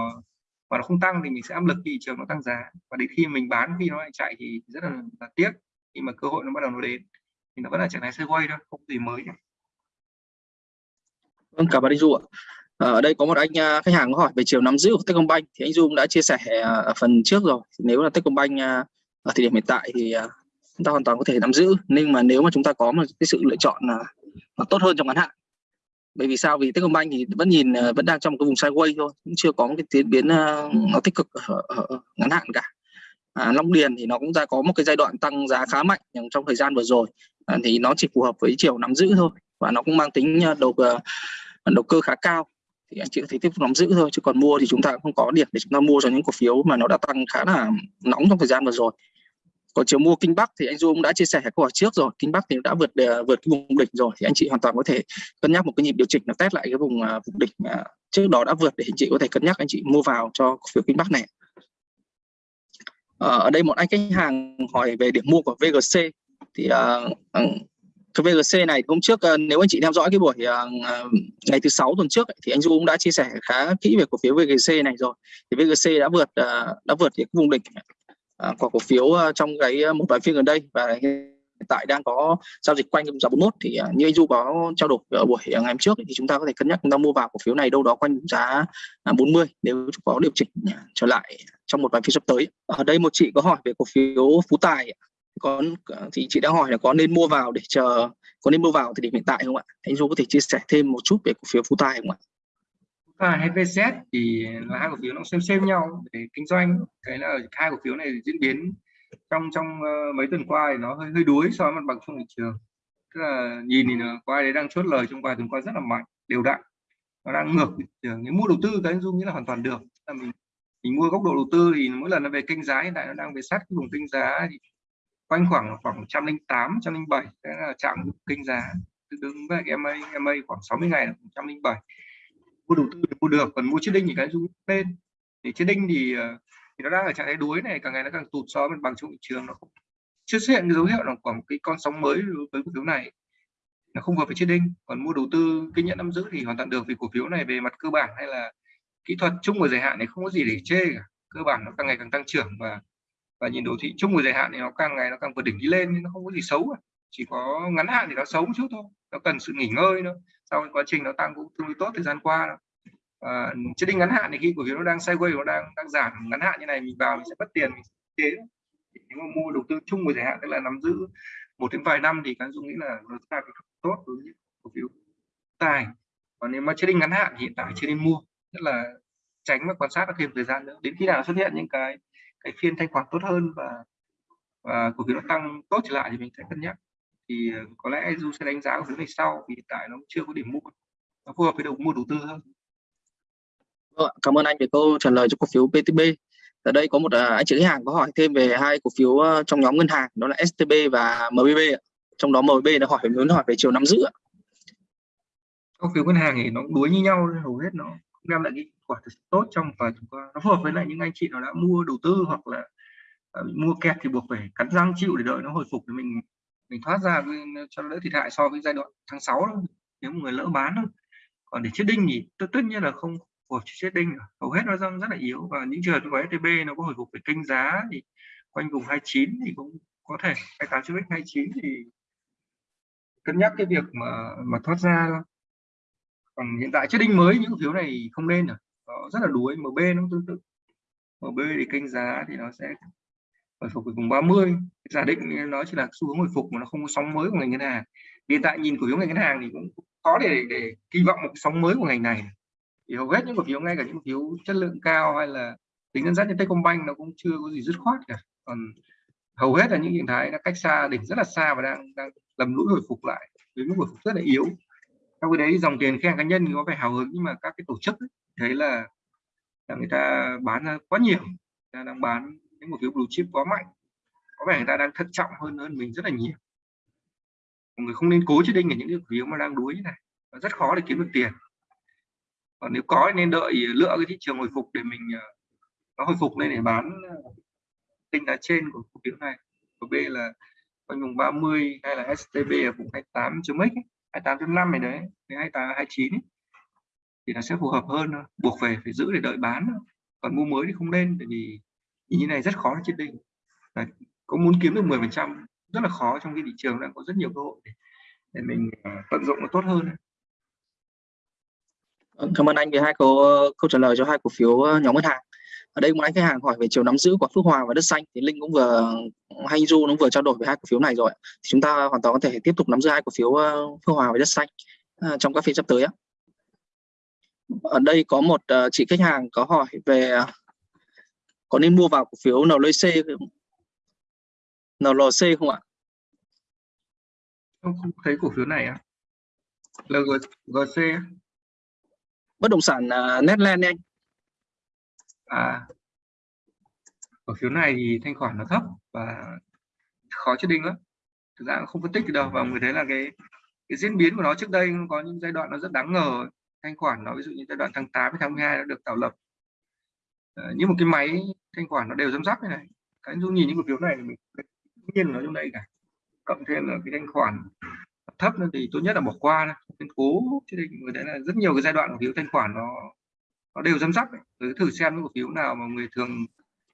Speaker 2: mà nó không tăng thì mình sẽ áp lực thị trường nó tăng giá. Và đến khi mình bán khi nó lại chạy thì rất là, là tiếc. Khi mà cơ hội nó bắt đầu nó đến thì nó vẫn là trạng thái sideways thôi không gì mới nữa.
Speaker 1: Vâng, cảm ơn anh Du ạ. Ờ, ở đây có một anh à, khách hàng có hỏi về chiều nắm giữ của Techcombank thì anh Du cũng đã chia sẻ à, ở phần trước rồi. Nếu là Techcombank à, ở thời điểm hiện tại thì chúng ta hoàn toàn có thể nắm giữ nhưng mà nếu mà chúng ta có một cái sự lựa chọn là tốt hơn trong ngắn hạn bởi vì sao vì Techcombank thì vẫn nhìn vẫn đang trong một cái vùng sideways thôi cũng chưa có một cái tiến biến nó tích cực ở, ở, ngắn hạn cả à, Long Điền thì nó cũng đã có một cái giai đoạn tăng giá khá mạnh trong thời gian vừa rồi à, thì nó chỉ phù hợp với chiều nắm giữ thôi và nó cũng mang tính đầu đầu cơ khá cao thì anh chị có thể tiếp tục nắm giữ thôi chứ còn mua thì chúng ta cũng không có điểm để chúng ta mua cho những cổ phiếu mà nó đã tăng khá là nóng trong thời gian vừa rồi. Còn chiều mua kinh bắc thì anh du cũng đã chia sẻ câu hỏi trước rồi kinh bắc thì đã vượt à, vượt cái vùng đỉnh rồi thì anh chị hoàn toàn có thể cân nhắc một cái nhịp điều chỉnh nó test lại cái vùng à, vùng đỉnh trước đó đã vượt để anh chị có thể cân nhắc anh chị mua vào cho cổ phiếu kinh bắc này. Ờ, ở đây một anh khách hàng hỏi về điểm mua của VGC thì uh, cái VGC này, hôm trước ờ, nếu anh chị theo dõi cái buổi ờ, ờ, ngày thứ sáu tuần trước thì anh Du cũng đã chia sẻ khá kỹ về cổ phiếu VGC này rồi. Thì VGC đã vượt đã vượt cái vùng đỉnh của cổ phiếu trong cái một vài phiên gần đây. Và hiện tại đang có giao dịch quanh giá 41 thì như anh Du có trao đổi ở buổi ngày hôm trước thì chúng ta có thể cân nhắc chúng ta mua vào cổ phiếu này đâu đó quanh giá à, 40 nếu có điều chỉnh à, trở lại trong một vài phiên sắp tới. Ở đây một chị có hỏi về cổ phiếu Phú Tài có thì chị đã hỏi là có nên mua vào để chờ có nên mua vào thì điểm hiện tại không ạ? Anh Du có thể chia sẻ thêm một chút về cổ phiếu Phú Tài không ạ?
Speaker 2: Và hay VZ thì là hai cổ phiếu nó xem xem nhau để kinh doanh. Cái là hai cổ phiếu này diễn biến trong trong uh, mấy tuần qua thì nó hơi hơi đuối so với mặt bằng chung thị trường. Tức là nhìn thì có qua đấy đang chốt lời trong vài tuần qua rất là mạnh đều đặn. Nó đang ngược thị trường. Nếu mua đầu tư cái anh Du nghĩ là hoàn toàn được. Là mình mình mua góc độ đầu tư thì mỗi lần nó về kênh giá hiện tại nó đang về sát cái vùng kênh giá thì quanh khoảng khoảng 108 107 đấy là chạm kinh giá. Tương với MA MA khoảng 60 ngày là 107 mua đầu tư mua được, còn mua chiếc đinh thì cái rung lên. Thì chiếc đinh thì ờ, thì nó đang ở trạng thái đuối này, càng ngày nó càng tụt so với bằng chung thị trường, nó chưa xuất hiện cái dấu hiệu là khoảng một cái con sóng mới với cổ phiếu này. Nó không hợp với chiếc đinh, còn mua đầu tư kinh nhận nắm giữ thì hoàn toàn được vì cổ phiếu này về mặt cơ bản hay là kỹ thuật chung và dài hạn này không có gì để chê cả. Cơ bản nó càng ngày càng tăng trưởng và và nhìn đồ thị chung của dài hạn thì nó càng ngày nó càng vượt đỉnh đi lên nhưng nó không có gì xấu cả. chỉ có ngắn hạn thì nó xấu một chút thôi. Nó cần sự nghỉ ngơi nữa sau quá trình nó tăng cũng tương đối tốt thời gian qua đó. À, chứ định ngắn hạn thì khi cổ phiếu nó đang sideways nó đang đang giảm ngắn hạn như này mình vào mình sẽ mất tiền mình chế. Nếu mà mua đầu tư chung với dài hạn tức là nắm giữ một đến vài năm thì các dung nghĩ là nó là tốt đối với cổ phiếu tài. Còn nếu mà trading ngắn hạn thì hiện tại chưa nên mua. Tức là tránh và quan sát thêm thời gian nữa. Đến khi nào xuất hiện những cái cái phiên thanh khoản tốt hơn và và cổ phiếu nó tăng tốt trở lại thì mình sẽ cân nhắc. Thì ờ, có lẽ du sẽ đánh giá cổ phiếu này sau vì hiện tại nó chưa có điểm mua. Nó phù hợp với đầu mua đầu tư hơn.
Speaker 1: Vâng cảm ơn anh về câu trả lời cho cổ phiếu PTB ở đây có một uh, anh chị khách hàng có hỏi thêm về hai cổ phiếu uh, trong nhóm ngân hàng đó là STB và MBB trong đó MBB nó hỏi muốn hỏi về chiều nắm giữ
Speaker 2: cổ phiếu ngân hàng thì nó đuối như nhau hầu hết nó đem lại cái quả thực tốt trong vài tuần qua nó phù hợp với lại những anh chị nào đã mua đầu tư hoặc là uh, mua kẹt thì buộc phải cắn răng chịu để đợi nó hồi phục để mình mình thoát ra cho đỡ thiệt hại so với giai đoạn tháng 6 đó. nếu một người lỡ bán thôi còn để chết đinh thì tất, tất nhiên là không phù hợp chết đinh hầu hết nó răng rất là yếu và những trường hợp của STB nó có hồi phục về kênh giá thì quanh vùng 29 thì cũng có thể 28 chữ 29 thì cân nhắc cái việc mà mà thoát ra thôi còn hiện tại chết đinh mới những phiếu này không nên rồi nó rất là đuối MB nó tương tự. MB thì kênh giá thì nó sẽ hồi phục vùng 30 giả định nó chỉ là xu hướng hồi phục mà nó không có sóng mới của ngành ngân hàng. Hiện tại nhìn cổ phiếu ngành ngân hàng thì cũng có để để kỳ vọng một sóng mới của ngành này. Thì hầu hết những cổ phiếu ngay cả những cổ phiếu chất lượng cao hay là tính dẫn dắt như Techcombank nó cũng chưa có gì dứt khoát cả. Còn hầu hết là những hình thái nó cách xa, đỉnh rất là xa và đang đang lầm lũi hồi phục lại. Với mức hồi phục rất là yếu trong cái đấy dòng tiền khen cá nhân có vẻ hào hứng nhưng mà các cái tổ chức ấy, thấy là, là người ta bán ra quá nhiều người ta đang bán những cổ phiếu blue chip quá mạnh có vẻ người ta đang thận trọng hơn hơn mình rất là nhiều. Mọi người không nên cố chết đinh ở những cái cổ phiếu mà đang đuối như này rất khó để kiếm được tiền. Còn nếu có nên đợi lựa cái thị trường hồi phục để mình ờ, nó hồi phục lên để bán ờ, tinh đá trên của cổ phiếu này. Của B là quanh vùng 30 hay là STB ở vùng 28 chấm x 28 tháng 5 này đấy đến 28 29 ấy. thì nó sẽ phù hợp hơn thôi. buộc về phải giữ để đợi bán thôi. còn mua mới thì không lên bởi vì như này rất khó chết định đấy. có muốn kiếm được 10 phần trăm rất là khó trong cái thị trường đang có rất nhiều cơ hội để, để mình ờ, tận dụng nó tốt hơn
Speaker 3: vâng, Cảm ơn anh vì hai câu ờ, câu trả lời cho hai cổ phiếu ờ, nhóm ngân hàng ở đây một anh khách hàng hỏi về chiều nắm giữ của Phước Hòa và đất xanh thì Linh cũng vừa hay Du nó vừa trao đổi về hai cổ phiếu này rồi thì chúng ta hoàn toàn có thể tiếp tục nắm giữ hai cổ phiếu uh, Phước Hòa và đất xanh uh, trong các phiên sắp tới ở đây có một uh, chị khách hàng có hỏi về có nên mua vào cổ phiếu NLC NLC không? Ạ?
Speaker 2: Không, không thấy cổ phiếu này á. LGC
Speaker 3: bất động sản Netland anh
Speaker 2: à cổ phiếu này thì thanh khoản nó thấp và khó chết đinh lắm. Thực ra không phân tích được đâu và người thấy là cái cái diễn biến của nó trước đây có những giai đoạn nó rất đáng ngờ. Thanh khoản nó ví dụ như giai đoạn tháng 8 đến tháng 12 nó được tạo lập. Ờ, à, như một cái máy thanh khoản nó đều giám sát như này. Cái dung nhìn những cổ phiếu này thì mình nhiên nó trong đây cả. Cộng thêm là cái thanh khoản thấp thì tốt nhất là bỏ qua nên cố chứ đây người đấy là rất nhiều cái giai đoạn cổ phiếu thanh khoản nó nó đều dăm dắp cứ thử xem những cổ phiếu nào mà người thường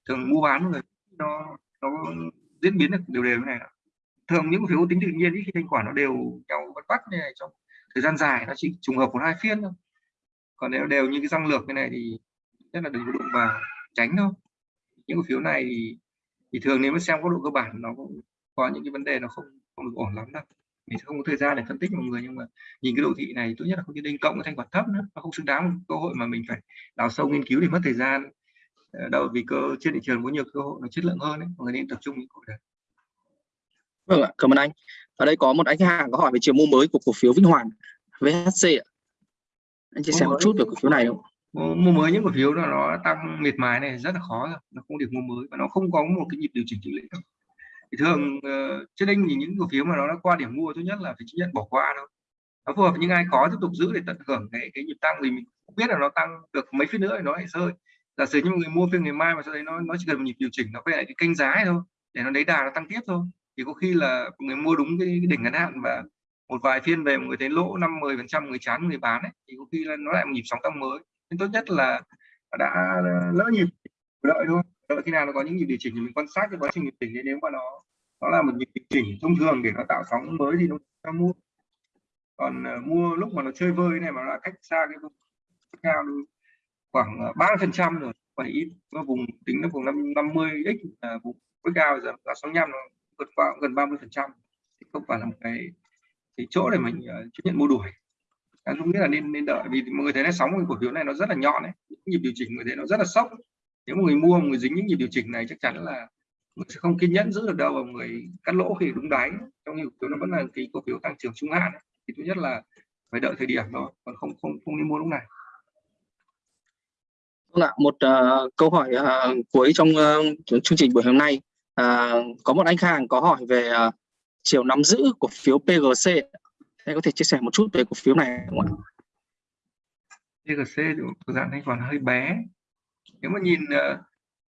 Speaker 2: thường mua bán người nó nó diễn biến được đều đều này thường những cổ phiếu tính tự nhiên khi thanh khoản nó đều nhau bắt bắt như này trong thời gian dài nó chỉ trùng hợp một hai phiên thôi. Còn nếu đều như cái răng lược cái này thì rất là đừng có đụng vào tránh thôi những cổ phiếu này thì, thì thường nếu mà xem góc độ cơ bản nó cũng có những cái vấn đề nó không không được ổn lắm đâu mình sẽ không có thời gian để phân tích mọi người nhưng mà nhìn cái độ thị này tốt nhất là không đinh cộng với thanh khoản thấp nữa nó không xứng đáng cơ hội mà mình phải đào sâu nghiên cứu để mất thời gian. Ờ, đâu vì cơ trên thị trường có nhiều cơ hội nó chất lượng hơn ấy. mọi người nên tập trung những cổ đấy.
Speaker 3: Vâng ạ cảm ơn anh. Ở đây có một anh hàng có hỏi về chiều mua mới của cổ phiếu Vinh Hoàn VHC ạ. Anh chia sẻ một chút về cổ phiếu này không?
Speaker 2: Mua mới những cổ phiếu nó nó tăng miệt mài này rất là khó rồi nó không được mua mới và nó không có một cái nhịp điều chỉnh lệch đâu thì thường uh, trên đinh thì những cổ phiếu mà nó đã qua điểm mua tốt nhất là phải chấp nhận bỏ qua thôi. Nó phù hợp với những ai có tiếp tục giữ để tận hưởng cái cái nhịp tăng thì mình cũng biết là nó tăng được mấy phiên nữa thì nó lại rơi. Giả sử như một người mua phiên ngày mai mà sau đấy nó nó chỉ cần một nhịp điều chỉnh nó quay lại cái kênh giá thôi để nó lấy đà nó tăng tiếp thôi. Thì có khi là người mua đúng cái, cái đỉnh ngắn hạn và một vài phiên về một người thấy lỗ năm mười phần trăm người chán người bán ấy, thì có khi là nó lại một nhịp sóng tăng mới. Nên tốt nhất là đã lỡ nhịp đợi thôi đợi khi nào nó có những nhịp điều chỉnh thì mình quan sát cái quá trình điều chỉnh nếu mà nó nó là một nhịp điều chỉnh thông thường để nó tạo sóng mới thì nó mua. Còn uh, mua lúc mà nó chơi vơi này mà nó cách xa cái vùng cao khoảng ờ, ba phần trăm rồi và ít nó vùng tính nó vùng năm năm mươi x là vùng với cao giờ là sáu năm nó vượt qua gần 30 phần trăm. Thì không phải là một cái cái chỗ để mình uh, chấp nhận mua đuổi. Anh không biết là nên nên đợi vì mọi người thấy là sóng của cổ phiếu này nó rất là nhọn đấy nhịp điều chỉnh người thấy nó rất là sốc nếu người mua người dính những nhịp điều chỉnh này chắc chắn là người sẽ không kiên nhẫn giữ được đâu và người cắt lỗ khi đúng đáy. Trong nhiều phiếu nó vẫn là cái cổ phiếu tăng trưởng trung hạn thì thứ nhất là phải đợi thời điểm đó còn không không không nên mua lúc này.
Speaker 3: Vâng một uh, câu hỏi uh, cuối trong uh, chương trình buổi hôm nay. Uh, có một anh khách hàng có hỏi về uh, chiều nắm giữ cổ phiếu PGC anh có thể chia sẻ một chút về cổ phiếu này không ạ?
Speaker 2: PGC thuộc dạng thanh khoản hơi bé nếu mà nhìn ờ,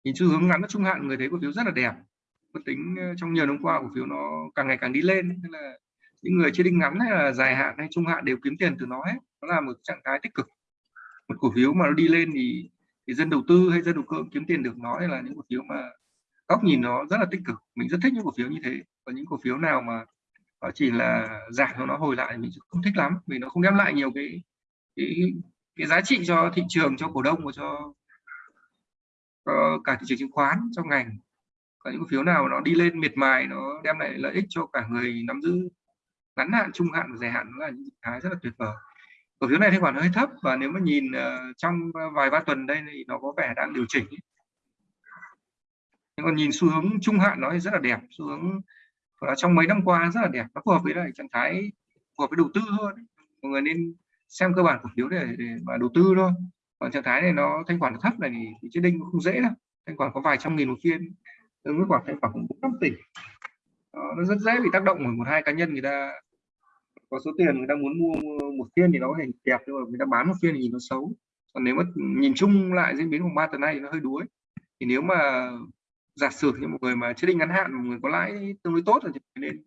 Speaker 2: nhìn xu hướng ngắn trung hạn người thấy cổ phiếu rất là đẹp. Có tính ờ, trong nhiều năm qua cổ phiếu nó càng ngày càng đi lên nên là những người chơi đinh ngắn hay là dài hạn hay trung hạn đều kiếm tiền từ nó hết. Nó là một trạng thái tích cực. Một cổ phiếu mà nó đi lên thì thì dân đầu tư hay dân đầu cơ kiếm tiền được nó là những cổ phiếu mà góc nhìn nó rất là tích cực. Mình rất thích những cổ phiếu như thế. Và những cổ phiếu nào mà nó chỉ là giảm cho nó hồi lại mình không thích lắm vì nó không đem lại nhiều cái cái, cái giá trị cho thị trường cho cổ đông và cho, Ờ, cả thị trường chứng khoán trong ngành. Có những cổ phiếu nào nó đi lên miệt mài nó đem lại lợi ích cho cả người nắm giữ ngắn hạn trung hạn và dài hạn là những cái rất là tuyệt vời. Cổ phiếu này thanh khoản hơi thấp và nếu mà nhìn uh, trong vài ba tuần đây thì nó có vẻ đang điều chỉnh. Nhưng còn nhìn xu hướng trung hạn nó rất là đẹp xu hướng và trong mấy năm qua rất là đẹp nó phù hợp với lại trạng thái phù hợp với đầu tư hơn. Mọi người nên xem cơ bản cổ phiếu để, để mà đầu tư thôi còn trạng thái này nó thanh khoản thấp này thì, thì đinh cũng không dễ đâu. Thanh khoản có vài trăm nghìn một phiên tương với khoảng thanh khoản cũng năm tỷ. Đó, nó rất dễ bị tác động bởi một hai cá nhân người ta có số tiền người ta muốn mua một phiên thì nó có thể đẹp nhưng mà người ta bán một phiên thì nhìn nó xấu. Còn nếu mà nhìn chung lại diễn biến của ba tuần này thì nó hơi đuối. Thì nếu mà giả sử như một người mà chết định ngắn hạn một người có lãi tương đối tốt thì nên,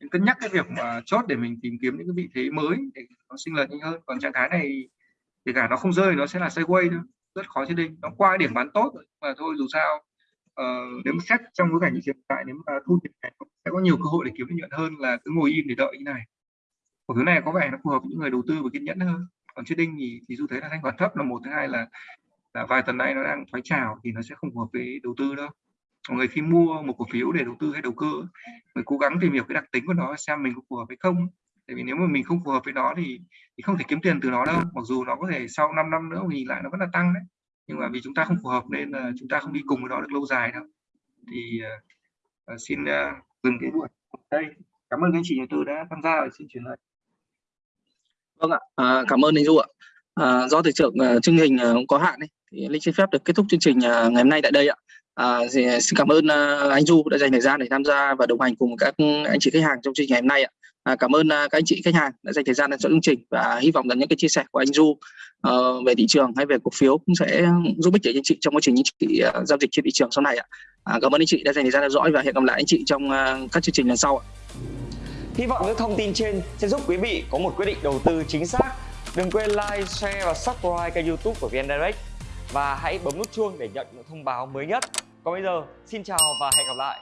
Speaker 2: nên cân nhắc cái việc mà chốt để mình tìm kiếm những cái vị thế mới để nó sinh lời nhanh hơn. Còn trạng thái này kể cả nó không rơi nó sẽ là sideways thôi. Rất khó chết định nó qua điểm bán tốt rồi mà thôi dù sao uh, nếu mà xét trong bối cảnh như hiện tại nếu mà thu tiền này sẽ có nhiều cơ hội để kiếm lợi nhuận hơn là cứ ngồi im để đợi như này. Cổ phiếu này có vẻ nó phù hợp với những người đầu tư và kiên nhẫn hơn. Còn trading thì thì dù thấy là thanh khoản thấp là một thứ hai là là vài tuần nay nó đang thoái trào thì nó sẽ không phù hợp với đầu tư đâu. Mọi người khi mua một cổ phiếu để đầu tư hay đầu cơ người cố gắng tìm hiểu cái đặc tính của nó xem mình có phù hợp hay không tại vì nếu mà mình không phù hợp với nó thì thì không thể kiếm tiền từ nó đâu. Mặc dù nó có thể sau 5 năm nữa mình nhìn lại nó vẫn là tăng đấy. Nhưng mà vì chúng ta không phù hợp nên là chúng ta không đi cùng với nó được lâu dài đâu. Thì uh, xin uh, dừng cái buổi đây. Cảm ơn các anh chị nhà tư đã tham gia và xin chuyển lại
Speaker 1: vâng ạ. À, cảm ơn anh du ạ. À, do thời lượng uh, chương trình uh, có hạn ấy, thì linh xin phép được kết thúc chương trình uh, ngày hôm nay tại đây ạ. À, thì à, xin cảm ơn à, anh Du đã dành thời gian để tham gia và đồng hành cùng các anh chị khách hàng trong chương trình ngày hôm nay ạ. À, cảm ơn à, các anh chị khách hàng đã dành thời gian để cho chương trình và hy vọng rằng những cái chia sẻ của anh Du uh, ờ, về thị trường hay về cổ phiếu cũng sẽ giúp ích cho anh chị trong quá trình anh chị uh, giao dịch trên thị trường sau này ạ. À, cảm ơn anh chị đã dành thời gian theo dõi và hẹn gặp lại anh chị trong uh, các chương trình lần sau ạ.
Speaker 4: Hy vọng những thông tin trên sẽ giúp quý vị có một quyết định đầu tư chính xác. Đừng quên like, share và subscribe kênh youtube của VN Direct và hãy bấm nút chuông để nhận những thông báo mới nhất. Còn bây giờ, xin chào và hẹn gặp lại.